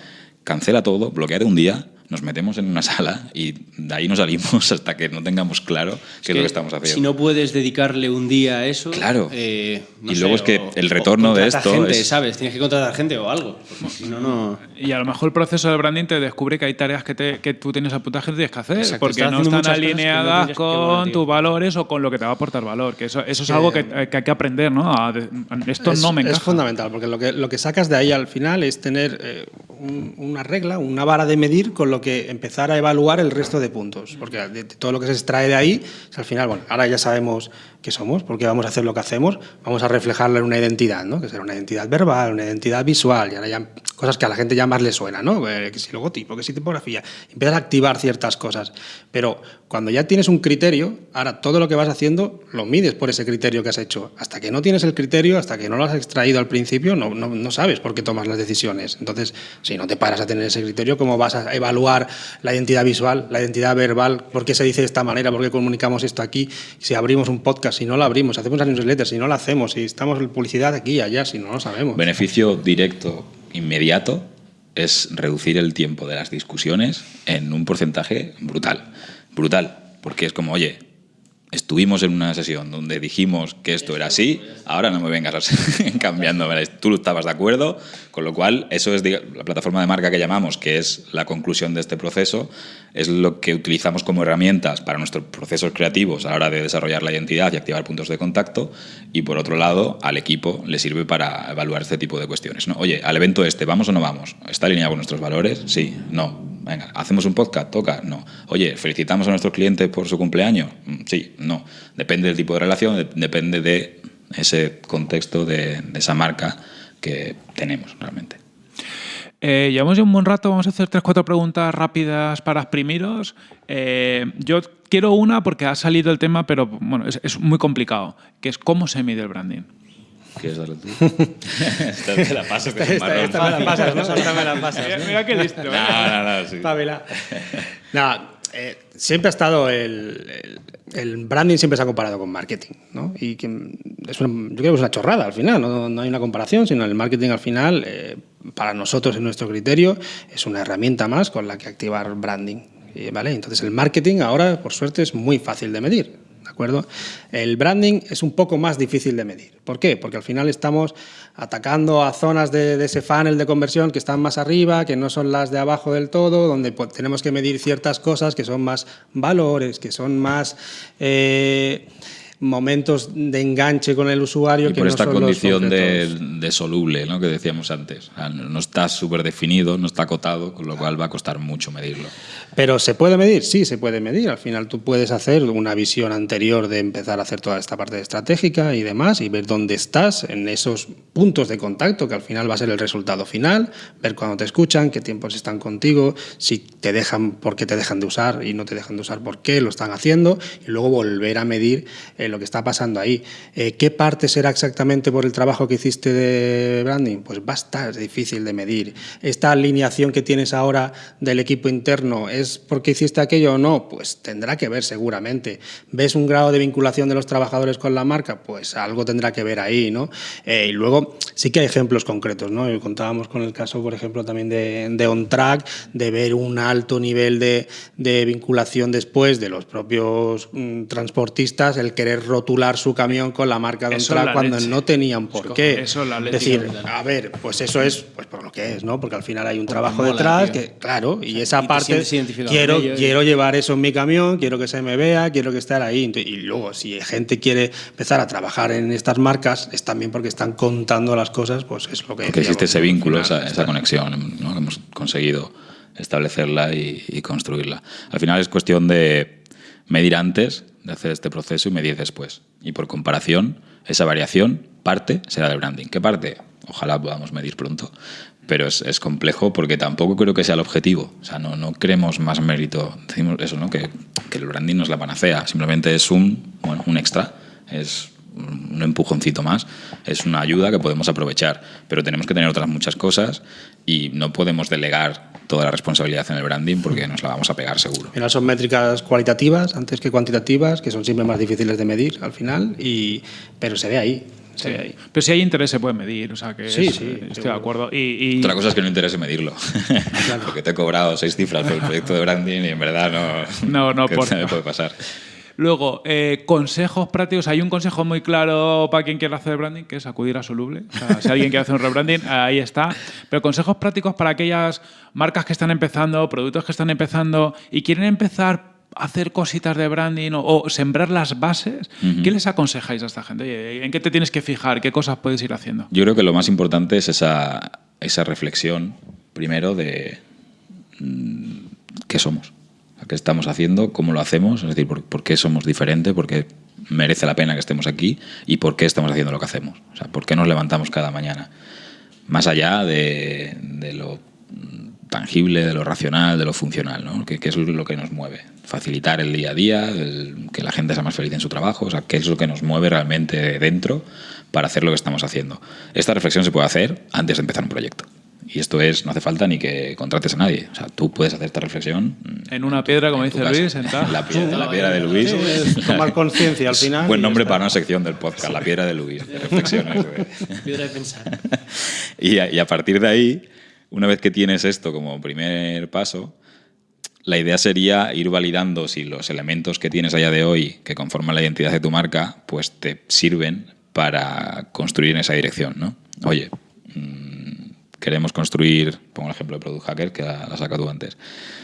cancela todo, bloqueate un día, nos metemos en una sala y de ahí no salimos hasta que no tengamos claro qué es, lo que estamos haciendo. Si no puedes dedicarle un día a eso. Claro. Eh, y luego es que el retorno de esto. Gente, ¿sabes? Tienes que contratar gente o algo. Si no, no. Y a lo mejor el proceso de branding te descubre que hay tareas que, te, que tú tienes apuntadas que tienes que hacer porque no están alineadas con tus valores o con lo que te va a aportar valor. Que eso, eso es algo que, que, hay que aprender, ¿no? esto no me encaja. Es fundamental porque lo que, lo que sacas de ahí al final es tener eh, una regla, una vara de medir con lo que empezar a evaluar el resto de puntos. Porque de, todo lo que se extrae de ahí, al final, bueno, ahora ya sabemos qué somos, porque vamos a hacer lo que hacemos, vamos a reflejarlo en una identidad, ¿no? que será una identidad verbal, una identidad visual, y ahora ya cosas que a la gente ya más le suena, ¿no? Eh, que si logotipo, que si tipografía, empiezas a activar ciertas cosas. Pero cuando ya tienes un criterio, ahora todo lo que vas haciendo lo mides por ese criterio que has hecho. Hasta que no tienes el criterio, hasta que no lo has extraído al principio, no, no, no sabes por qué tomas las decisiones. Entonces, si no te paras a tener ese criterio, ¿cómo vas a evaluar la identidad visual, la identidad verbal? ¿Por qué se dice de esta manera? ¿Por qué comunicamos esto aquí? Si abrimos un podcast, si no lo abrimos, hacemos las newsletters, si no lo hacemos, si estamos en publicidad aquí y allá, si no lo sabemos. Beneficio directo, inmediato, es reducir el tiempo de las discusiones en un porcentaje brutal. Brutal. Porque es como, oye, estuvimos en una sesión donde dijimos que esto era así, ahora no me vengas cambiando, tú estabas de acuerdo, con lo cual eso es la plataforma de marca que llamamos, que es la conclusión de este proceso, es lo que utilizamos como herramientas para nuestros procesos creativos a la hora de desarrollar la identidad y activar puntos de contacto, y por otro lado, al equipo le sirve para evaluar este tipo de cuestiones. ¿no? Oye, al evento este, ¿vamos o no vamos? ¿Está alineado con nuestros valores? Sí, no. Venga, ¿hacemos un podcast? ¿Toca? No. Oye, ¿felicitamos a nuestros clientes por su cumpleaños? Mm, sí, no. Depende del tipo de relación, depende de ese contexto de, esa marca que tenemos realmente. Eh, llevamos ya un buen rato, vamos a hacer tres, cuatro preguntas rápidas para exprimiros. Eh, yo quiero una porque ha salido el tema, pero bueno, es, es muy complicado, que es cómo se mide el branding. ¿Quieres darle tú? esta me la pasas, que esta, esta, me la pasas, ¿no? Esta me la pasas. Mira, mira qué listo. no, no, no, sí. Pavela. No, eh, siempre ha estado el, el, el, branding siempre se ha comparado con marketing, ¿no? Y que es una, yo creo que es una chorrada al final, no, no hay una comparación, sino el marketing al final, eh, para nosotros en nuestro criterio, es una herramienta más con la que activar branding, ¿vale? Entonces el marketing ahora, por suerte, es muy fácil de medir. El branding es un poco más difícil de medir. ¿Por qué? Porque al final estamos atacando a zonas de, de, ese funnel de conversión que están más arriba, que no son las de abajo del todo, donde pues, tenemos que medir ciertas cosas que son más valores, que son más... Eh, momentos de enganche con el usuario. Y que por no esta son condición de, de, soluble ¿no? que decíamos antes. No está súper definido, no está acotado, con lo cual va a costar mucho medirlo. Pero ¿se puede medir? Sí, se puede medir. Al final tú puedes hacer una visión anterior de empezar a hacer toda esta parte estratégica y demás y ver dónde estás en esos puntos de contacto que al final va a ser el resultado final, ver cuándo te escuchan, qué tiempos están contigo, si te dejan, por qué te dejan de usar y no te dejan de usar, por qué lo están haciendo y luego volver a medir eh, lo que está pasando ahí. Eh, ¿Qué parte será exactamente por el trabajo que hiciste de branding? Pues va a estar difícil de medir. ¿Esta alineación que tienes ahora del equipo interno es porque hiciste aquello o no? Pues tendrá que ver seguramente. ¿Ves un grado de vinculación de los trabajadores con la marca? Pues algo tendrá que ver ahí, ¿no? Eh, y luego sí que hay ejemplos concretos, ¿no? Contábamos con el caso, por ejemplo, también de, de OnTrack, de ver un alto nivel de, de vinculación después de los propios mm, transportistas, el querer rotular su camión con la marca de es OnTrack cuando leche. no tenían por qué. Eso es la leche. decir, a ver, pues eso es pues por lo que es, ¿no? Porque al final hay un trabajo mola, detrás tío. que, claro, y esa y parte quiero, con ello y- quiero llevar eso en mi camión, quiero que se me vea, quiero que esté ahí. Y luego, si gente quiere empezar a trabajar en estas marcas, es también porque están contando las cosas, pues es lo que Porque existe ese vínculo, final, esa, esa conexión, ¿no? que hemos conseguido establecerla y, y construirla. Al final es cuestión de medir antes de hacer este proceso y medir después. Y por comparación, esa variación, parte será del branding. ¿Qué parte? Ojalá podamos medir pronto. Pero es, es complejo porque tampoco creo que sea el objetivo. O sea, no, no creemos más mérito. Decimos eso, ¿no? Que, que el branding no es la panacea. Simplemente es un, bueno, un extra. Es un empujoncito más, es una ayuda que podemos aprovechar, pero tenemos que tener otras muchas cosas y no podemos delegar toda la responsabilidad en el branding porque nos la vamos a pegar seguro. Al son métricas cualitativas antes que cuantitativas, que son siempre más difíciles de medir al final, y, pero se ve ahí. Ahí. Pero si hay interés se puede medir, o sea que Sí, es- sí, estoy seguro. de acuerdo. Y, y- Otra cosa es que no interese medirlo, porque te he cobrado seis cifras por el proyecto de branding y en verdad no, No, no ¿qué aporta. me puede pasar. Luego, eh, consejos prácticos. Hay un consejo muy claro para quien quiera hacer branding, que es acudir a Soluble. O sea, si alguien quiere hacer un rebranding, ahí está. Pero consejos prácticos para aquellas marcas que están empezando, productos que están empezando y quieren empezar hacer cositas de branding o, o sembrar las bases. ¿Qué les aconsejáis a esta gente? Oye, ¿En qué te tienes que fijar? ¿Qué cosas puedes ir haciendo? Yo creo que lo más importante es esa, esa reflexión, primero, de mm, qué somos, qué estamos haciendo, cómo lo hacemos, es decir, por, por qué somos diferentes, por qué merece la pena que estemos aquí y por qué estamos haciendo lo que hacemos. O sea, por qué nos levantamos cada mañana. Más allá de, de lo tangible, de lo racional, de lo funcional, ¿no? que, que es lo que nos mueve. Facilitar el día a día, el- que la gente sea más feliz en su trabajo, o sea, qué es lo que nos mueve realmente dentro para hacer lo que estamos haciendo. Esta reflexión se puede hacer antes de empezar un proyecto. Y esto es, no hace falta ni que contrates a nadie. O sea, tú puedes hacer esta reflexión. En una piedra, como dice. Luis, sentado. La piedra, la piedra de Luis. Sí, tomar conciencia al final. Buen nombre para una sección del podcast, La piedra de Luis. reflexiones. Piedra de pensar. y, a, y a partir de ahí, una vez que tienes esto como primer paso, la idea sería ir validando si los elementos que tienes a día de hoy que conforman la identidad de tu marca, pues te sirven para construir en esa dirección, ¿no? Oye, mm, queremos construir, pongo el ejemplo de Product Hacker, que la, la sacado tú antes.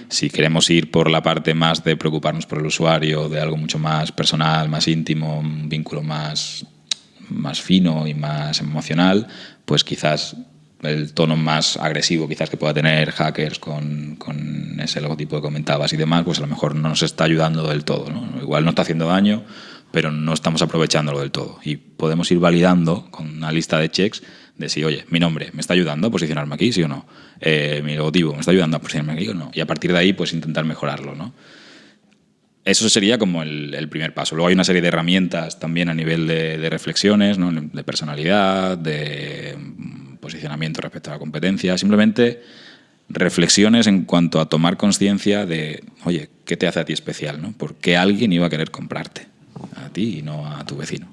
Si queremos ir por la parte más de preocuparnos por el usuario, de algo mucho más personal, más íntimo, un vínculo más, más fino y más emocional, pues quizás el tono más agresivo quizás que pueda tener hackers con, con ese logotipo que comentabas y demás, pues a lo mejor no nos está ayudando del todo. ¿no? Igual no está haciendo daño, pero no estamos aprovechándolo del todo. Y podemos ir validando con una lista de checks de si, oye, mi nombre me está ayudando a posicionarme aquí, sí o no. Eh, mi logotipo me está ayudando a posicionarme aquí o no. Y a partir de ahí, pues intentar mejorarlo, ¿no? Eso sería como el, primer paso. Luego hay una serie de herramientas también a nivel de, de reflexiones, ¿no? de personalidad, de posicionamiento respecto a la competencia. Simplemente reflexiones en cuanto a tomar conciencia de, oye, ¿qué te hace a ti especial? ¿no? ¿Por qué alguien iba a querer comprarte? A ti y no a tu vecino.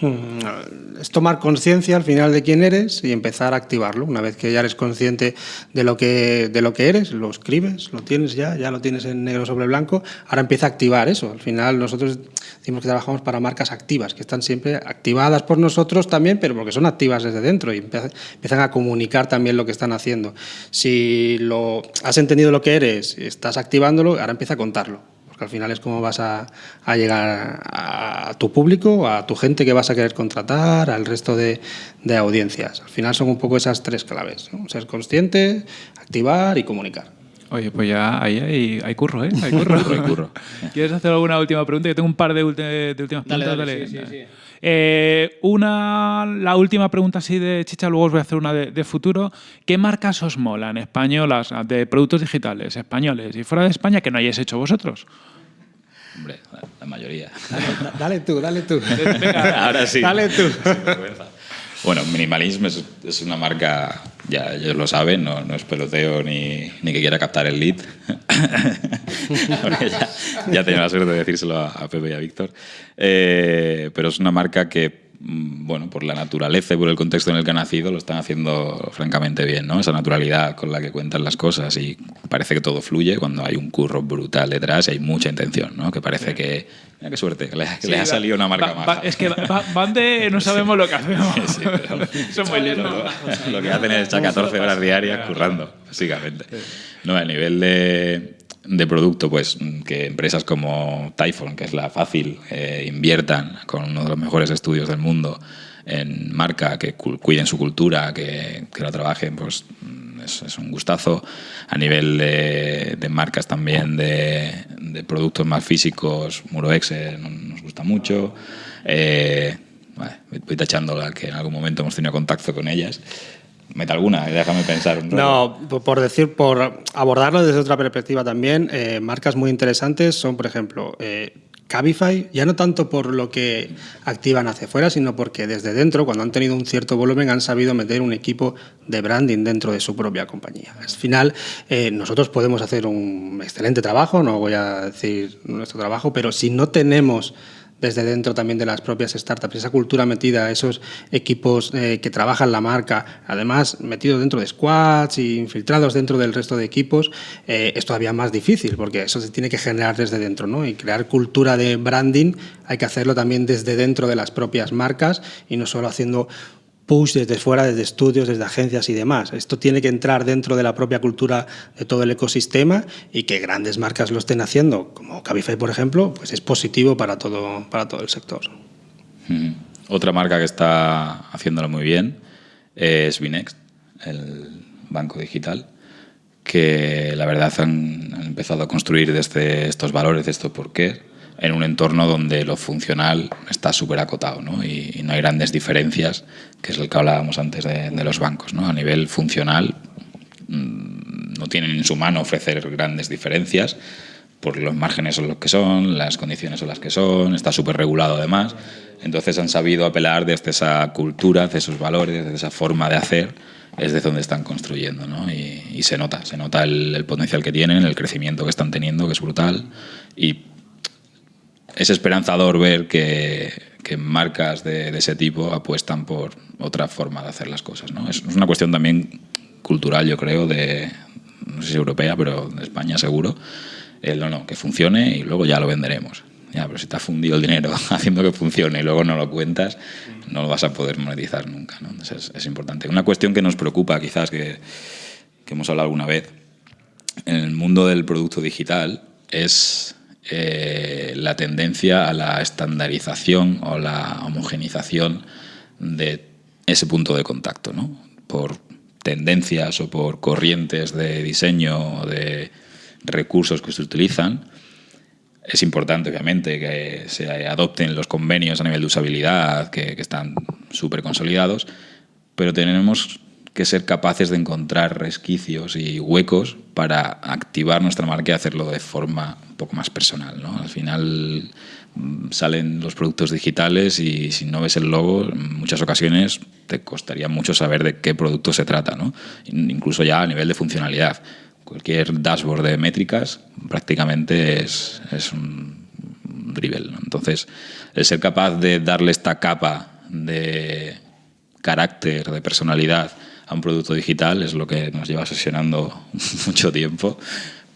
Mm, Es tomar conciencia al final de quién eres y empezar a activarlo. Una vez que ya eres consciente de lo que, de lo que eres, lo escribes, lo tienes ya, ya lo tienes en negro sobre blanco, ahora empieza a activar eso. Al final nosotros decimos que trabajamos para marcas activas, que están siempre activadas por nosotros también, pero porque son activas desde dentro y empiezan, a comunicar también lo que están haciendo. Si lo, has entendido lo que eres, estás activándolo, ahora empieza a contarlo porque al final es como vas a, a llegar a, a tu público, a tu gente que vas a querer contratar, al resto de, de audiencias. Al final son un poco esas tres claves, ¿no? ser consciente, activar y comunicar. Oye, pues ya ahí hay, hay curro, ¿eh? Hay curro. Hay curro. ¿Quieres hacer alguna última pregunta? Yo tengo un par de, ulti- de últimas Dale, preguntas. dale, sí, sí, sí. Eh, una, la última pregunta así de chicha, luego os voy a hacer una de, de futuro. ¿Qué marcas os molan españolas de productos digitales españoles y fuera de España que no hayáis hecho vosotros? Hombre, la, la mayoría. Da- Dale tú, dale tú. Ahora sí. Dale tú. Bueno, Minimalism es, una marca, ya ellos lo saben, no, no es peloteo ni, ni que quiera captar el lead. Ya, ya tenido la suerte de decírselo a, Pepe y a Víctor. Eh, pero es una marca que, bueno, por la naturaleza y por el contexto en el que ha nacido, lo están haciendo francamente bien, ¿no? Esa naturalidad con la que cuentan las cosas y parece que todo fluye cuando hay un curro brutal detrás y hay mucha intención, ¿no? Que parece que, mira qué suerte, que le, que le ha salido una marca Va- más. va- es que va- van de no sabemos lo que hacemos. Son muy listos. lo, lo que hacen es echar 14 horas diarias currando, básicamente. No, a nivel de, de producto, pues que empresas como Typhon, que es la fácil, eh, inviertan con uno de los mejores estudios del mundo en marca, que cu- cuiden su cultura, que, que la trabajen, pues es, es un gustazo. A nivel de, de marcas también, de, de productos más físicos, Muroexe no- nos gusta mucho. Eh, voy tachando la que en algún momento hemos tenido contacto con ellas. Mete alguna, déjame pensar un. No, por- por decir, por abordarlo desde otra perspectiva también, eh, marcas muy interesantes son, por ejemplo, eh, Cabify, ya no tanto por lo que activan hacia afuera, sino porque desde dentro, cuando han tenido un cierto volumen, han sabido meter un equipo de branding dentro de su propia compañía. Al final, eh, nosotros podemos hacer un excelente trabajo, no voy a decir nuestro trabajo, pero si no tenemos desde dentro también de las propias startups, esa cultura metida, esos equipos eh, que trabajan la marca, además metidos dentro de squads y infiltrados dentro del resto de equipos, eh, es todavía más difícil porque eso se tiene que generar desde dentro, ¿no? Y crear cultura de branding hay que hacerlo también desde dentro de las propias marcas y no solo haciendo desde fuera, desde estudios, desde agencias y demás. Esto tiene que entrar dentro de la propia cultura de todo el ecosistema y que grandes marcas lo estén haciendo, como Cabify, por ejemplo, pues es positivo para todo, para todo el sector. Otra marca que está haciéndolo muy bien es Binext, el banco digital, que la verdad han, empezado a construir desde estos valores, de estos por qué, en un entorno donde lo funcional está súper acotado ¿no? Y, y no hay grandes diferencias, que es lo que hablábamos antes de, de los bancos. ¿no? A nivel funcional mm, no tienen en su mano ofrecer grandes diferencias, porque los márgenes son los que son, las condiciones son las que son, está súper regulado además. Entonces han sabido apelar desde esa cultura, desde esos valores, desde esa forma de hacer, es de donde están construyendo. ¿no? Y, y se nota, se nota el, el potencial que tienen, el crecimiento que están teniendo, que es brutal. Y es esperanzador ver que, que marcas de, de, ese tipo apuestan por otra forma de hacer las cosas. ¿no? Es, una cuestión también cultural, yo creo, de, no sé si europea, pero de España seguro. El no, no, que funcione y luego ya lo venderemos. Ya, pero si te has fundido el dinero haciendo que funcione y luego no lo cuentas, no lo vas a poder monetizar nunca. ¿no? Entonces es, es, importante. Una cuestión que nos preocupa, quizás, que, que hemos hablado alguna vez, en el mundo del producto digital es eh, la tendencia a la estandarización o la homogenización de ese punto de contacto, ¿no? Por tendencias o por corrientes de diseño o de recursos que se utilizan. Es importante, obviamente, que se adopten los convenios a nivel de usabilidad, que, que están súper consolidados, pero tenemos que ser capaces de encontrar resquicios y huecos para activar nuestra marca y hacerlo de forma un poco más personal. ¿no? Al final salen los productos digitales y si no ves el logo, en muchas ocasiones te costaría mucho saber de qué producto se trata, ¿no? incluso ya a nivel de funcionalidad. Cualquier dashboard de métricas prácticamente es, un drivel. Entonces, el ser capaz de darle esta capa de carácter, de personalidad, a un producto digital es lo que nos lleva sesionando mucho tiempo,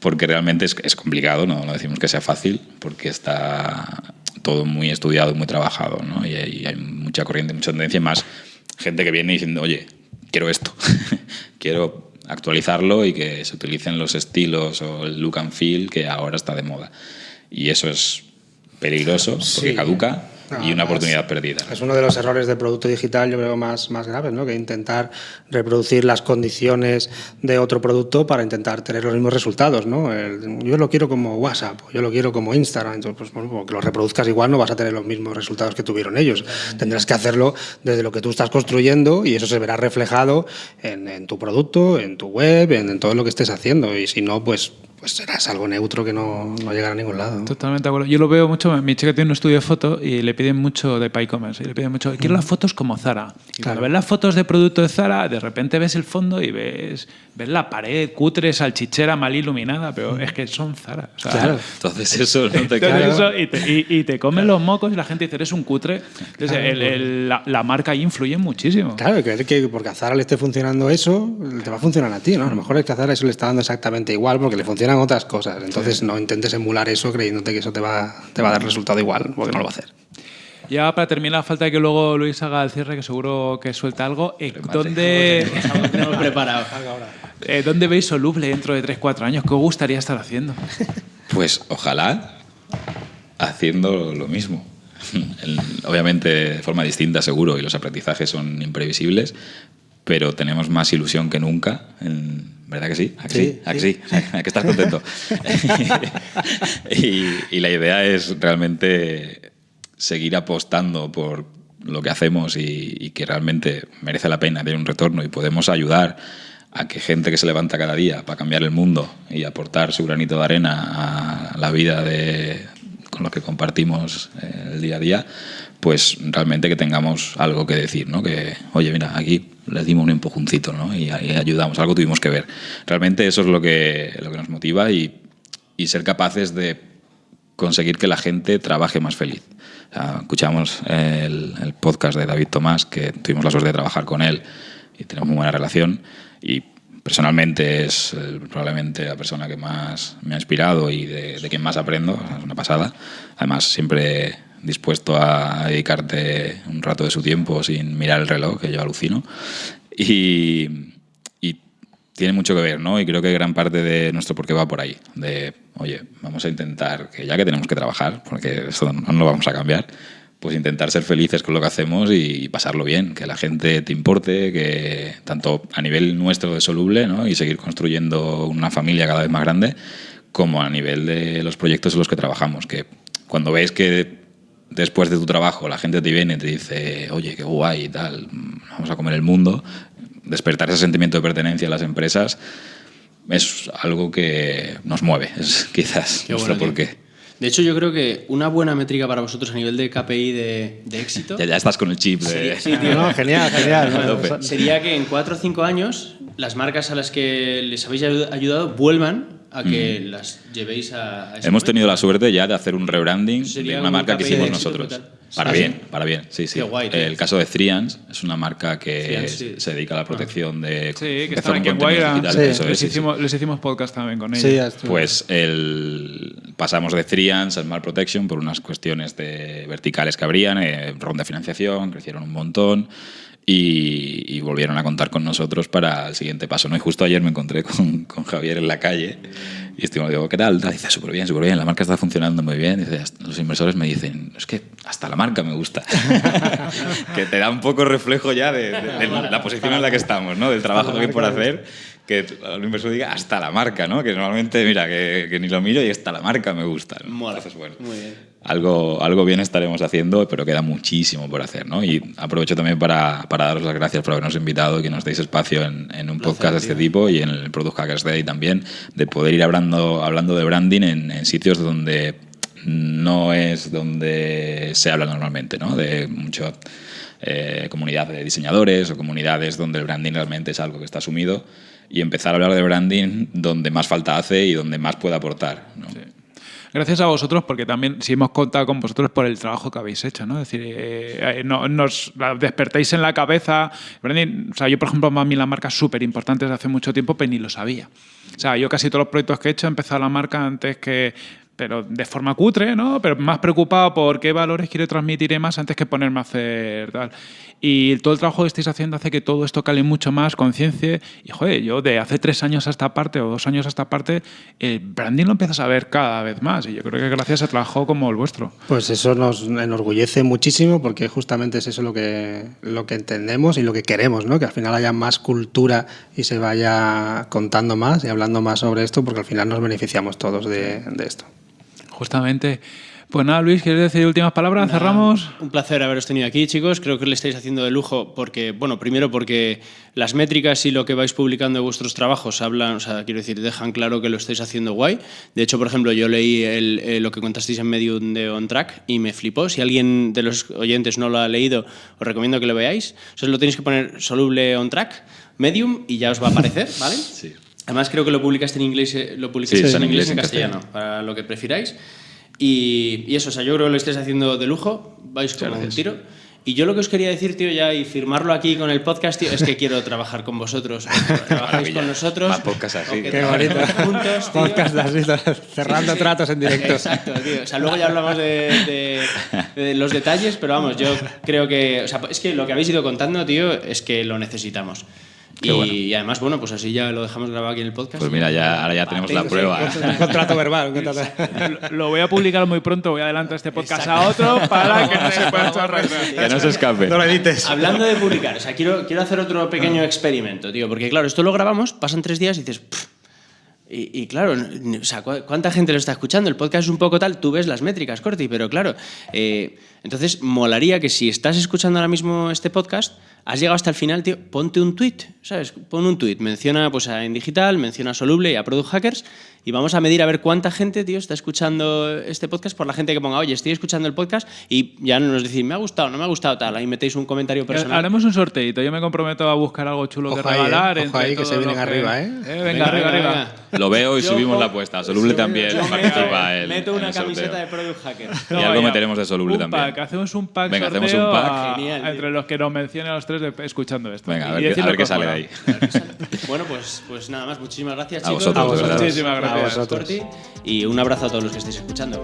porque realmente es, es complicado, ¿no? no decimos que sea fácil, porque está todo muy estudiado y muy trabajado, ¿no? y, hay, y, hay, mucha corriente, mucha tendencia, y más gente que viene diciendo, oye, quiero esto, quiero actualizarlo y que se utilicen los estilos o el look and feel que ahora está de moda. Y eso es peligroso, porque sí. caduca no, y una oportunidad perdida. Es uno de los errores del producto digital, yo creo, más, más graves, ¿no? que intentar reproducir las condiciones de otro producto para intentar tener los mismos resultados. ¿no? El, yo lo quiero como WhatsApp, yo lo quiero como Instagram, entonces, pues, bueno, que lo reproduzcas igual no vas a tener los mismos resultados que tuvieron ellos. Tendrás que hacerlo desde lo que tú estás construyendo y eso se verá reflejado en, en tu producto, en tu web, en, en todo lo que estés haciendo. Y si no, pues pues serás algo neutro que no, no llegará a ningún lado. Totalmente de acuerdo. Yo lo veo mucho. Mi chica tiene un estudio de foto y le piden mucho de PyCommerce. Y le piden mucho. Quiero las fotos como Zara. Y Claro. cuando ves las fotos de producto de Zara, de repente ves el fondo y ves, ves la pared cutre, salchichera, mal iluminada, pero es que son Zara. O sea, Claro. Entonces eso no te eso, y, te, y- y te comen los mocos y la gente dice, eres un cutre. Entonces, el- el- la, la marca ahí influye muchísimo. Claro, creer que porque a Zara le esté funcionando eso, te va a funcionar a ti, ¿no? A lo mejor es que a Zara eso le está dando exactamente igual porque le funcionan otras cosas. Entonces no intentes emular eso creyéndote que eso te va, te va a dar resultado igual, porque no lo va a hacer. Ya para terminar, falta que luego Luis haga el cierre, que seguro que suelta algo. ¿dónde, tenemos preparado. Eh, ¿Dónde veis Soluble dentro de 3-4 años? ¿Qué os gustaría estar haciendo? Pues ojalá haciendo lo mismo. El- Obviamente de forma distinta, seguro, y los aprendizajes son imprevisibles, pero tenemos más ilusión que nunca. en- ¿Verdad que sí? ¿A que sí? Sí, ¿A que sí. sí? ¿A que estás contento? y, y la idea es realmente seguir apostando por lo que hacemos y, y que realmente merece la pena tener un retorno y podemos ayudar a que gente que se levanta cada día para cambiar el mundo y aportar su granito de arena a la vida de, con los que compartimos eh, el día a día, pues realmente que tengamos algo que decir, ¿no? Que, oye, mira, aquí le dimos un empujoncito, ¿no? Y, ahí ayudamos, algo tuvimos que ver. Realmente eso es lo que, lo que nos motiva y, y ser capaces de conseguir que la gente trabaje más feliz. Escuchamos el, el podcast de David Tomás, que tuvimos la suerte de trabajar con él y tenemos muy buena relación. Y personalmente es eh, probablemente la persona que más me ha inspirado y de, de quien más aprendo. Es una pasada. Además, siempre dispuesto a dedicarte un rato de su tiempo sin mirar el reloj, que yo alucino. Y, y tiene mucho que ver, ¿no? Y creo que gran parte de nuestro porqué va por ahí. De, oye, vamos a intentar, que ya que tenemos que trabajar, porque esto no lo vamos a cambiar, pues intentar ser felices con lo que hacemos y pasarlo bien, que la gente te importe, que tanto a nivel nuestro de soluble, ¿no? Y seguir construyendo una familia cada vez más grande, como a nivel de los proyectos en los que trabajamos, que cuando ves que después de tu trabajo la gente te viene y te dice, oye, qué guay y tal, vamos a comer el mundo, despertar ese sentimiento de pertenencia a las empresas es algo que nos mueve, es quizás Qué nuestro bueno, porqué. De hecho, yo creo que una buena métrica para vosotros a nivel de KPI de, de éxito Ya, ya estás con el chip de... Sí, tío. No, genial, genial. Sería que en 4 o 5 años las marcas a las que les habéis ayu- ayudado vuelvan a que las llevéis a, a ese Mm. Hemos momento. tenido la suerte ya de hacer un rebranding de una un marca que hicimos nosotros. Para ¿Ah, bien, para bien, sí, sí. Qué guay, tío. el caso de Threans es una marca que Threans, sí. se dedica a la protección de... Sí, que están aquí en Guaira. es, les, hicimos, les hicimos podcast también con ellos. Pues el, pasamos de Threans al Smart Protection por unas cuestiones de verticales que habrían, eh, ronda de financiación, crecieron un montón y, y volvieron a contar con nosotros para el siguiente paso. ¿no? Y justo ayer me encontré con, con Javier en la calle y estuvimos, digo, ¿qué tal? Dice, súper bien, súper bien, la marca está funcionando muy bien. Dice, "Hasta- los inversores me dicen, es que hasta la marca me gusta. que te da un poco reflejo ya de, de- de la posición en la que estamos, ¿no? del trabajo que hay por hacer que el inversor diga hasta la marca, ¿no? Que normalmente, mira, que, que ni lo miro y hasta la marca me gusta. ¿no? Entonces, bueno, Muy bien. Algo, algo bien estaremos haciendo, pero queda muchísimo por hacer, ¿no? Y aprovecho también para, para daros las gracias por habernos invitado y que nos deis espacio en, en un podcast de este tipo y en el Product Hackers Day también, de poder ir hablando, hablando de branding en, en sitios donde no es donde se habla normalmente, ¿no? De mucho eh, comunidad de diseñadores o comunidades donde el branding realmente es algo que está asumido y empezar a hablar de branding donde más falta hace y donde más puede aportar. ¿no? Gracias a vosotros, porque también si hemos contado con vosotros por el trabajo que habéis hecho, ¿no? Es decir, eh, eh, no- nos la despertáis en la cabeza. O sea, yo, por ejemplo, para mí las marcas súper importantes de hace mucho tiempo, pero ni lo sabía. O sea, yo casi todos los proyectos que he hecho he empezado la marca antes que pero de forma cutre, ¿no? Pero más preocupado por qué valores quiero transmitir más antes que ponerme a hacer tal. Y todo el trabajo que estáis haciendo hace que todo esto cale mucho más, conciencia. Y, joder, yo de hace tres años a esta parte o dos años a esta parte, el branding lo empiezas a ver cada vez más. Y yo creo que gracias a trabajo como el vuestro. Pues eso nos enorgullece muchísimo porque justamente es eso lo que, lo que entendemos y lo que queremos, ¿no? Que al final haya más cultura y se vaya contando más y hablando más sobre esto porque al final nos beneficiamos todos de, de esto. Justamente. Pues nada, Luis, ¿quieres decir últimas palabras? Nada, ¿Cerramos? Un placer haberos tenido aquí, chicos. Creo que le estáis haciendo de lujo porque, bueno, primero porque las métricas y lo que vais publicando de vuestros trabajos hablan, o sea, quiero decir, dejan claro que lo estáis haciendo guay. De hecho, por ejemplo, yo leí el- eh, lo que contasteis en Medium de On Track y me flipó. Si alguien de los oyentes no lo ha leído, os recomiendo que lo veáis. O sea, lo tenéis que poner soluble On Track, Medium y ya os va a aparecer, ¿vale? Sí. Además, creo que lo publicaste en inglés, eh, lo publicaste Sí, en, inglés y en inglés y en castellano, para lo que prefiráis. Y, y eso, o sea, yo creo que lo estáis haciendo de lujo, vais como un tiro. Y yo lo que os quería decir, tío, ya y firmarlo aquí con el podcast, tío, es que quiero trabajar con vosotros. Trabajáis con nosotros. Más podcast así. Qué bonito. juntos, tío. Podcast así, cerrando Sí, sí. tratos en directo. Exacto, tío. O sea, luego ya hablamos de, de- de los detalles, pero vamos, yo creo que. O sea, es que lo que habéis ido contando, tío, es que lo necesitamos. Qué Y, bueno. y además, bueno, pues así ya lo dejamos grabado aquí en el podcast. Pues mira, ya, ahora ya tenemos la prueba. ¿eh? Un contrato verbal. un contrato- Lo- voy a publicar muy pronto, voy a adelantar este podcast a otro para que no se pueda echar Que no se escape. No lo edites. Hablando de publicar, o sea, quiero, quiero hacer otro pequeño experimento, tío, porque claro, esto lo grabamos, pasan tres días y dices... "Pff". Y, claro, o sea, ¿cu- ¿cuánta gente lo está escuchando? El podcast es un poco tal, tú ves las métricas, Corti, pero claro, eh, entonces molaría que si estás escuchando ahora mismo este podcast, has llegado hasta el final, tío, ponte un tweet, ¿sabes? Pon un tweet, menciona pues a En Digital, menciona a Soluble y a Product Hackers y vamos a medir a ver cuánta gente, tío, está escuchando este podcast por la gente que ponga, oye, estoy escuchando el podcast y ya nos decís, me ha gustado, no me ha gustado tal, ahí metéis un comentario personal. Haremos un sorteito. Yo me comprometo a buscar algo chulo que Ojo ahí, regalar. eh. Ojo ahí, que todos se vienen arriba, ¿eh? venga, Venga, arriba, venga, arriba. Lo veo y Yo subimos la apuesta. Soluble también Yo participa meto en una el camiseta de Product Hacker. Y algo meteremos de Soluble un también. Pack, hacemos un pack Venga, hacemos un pack. a- Genial, entre los que nos mencionen a los tres de- escuchando esto. Venga, a Y ver, qué, a sale de ahí. Bueno, pues, pues nada más, muchísimas gracias, A chicos. vosotros, de verdad. Muchísimas A gracias. vosotros. Y un abrazo a todos los que estéis escuchando.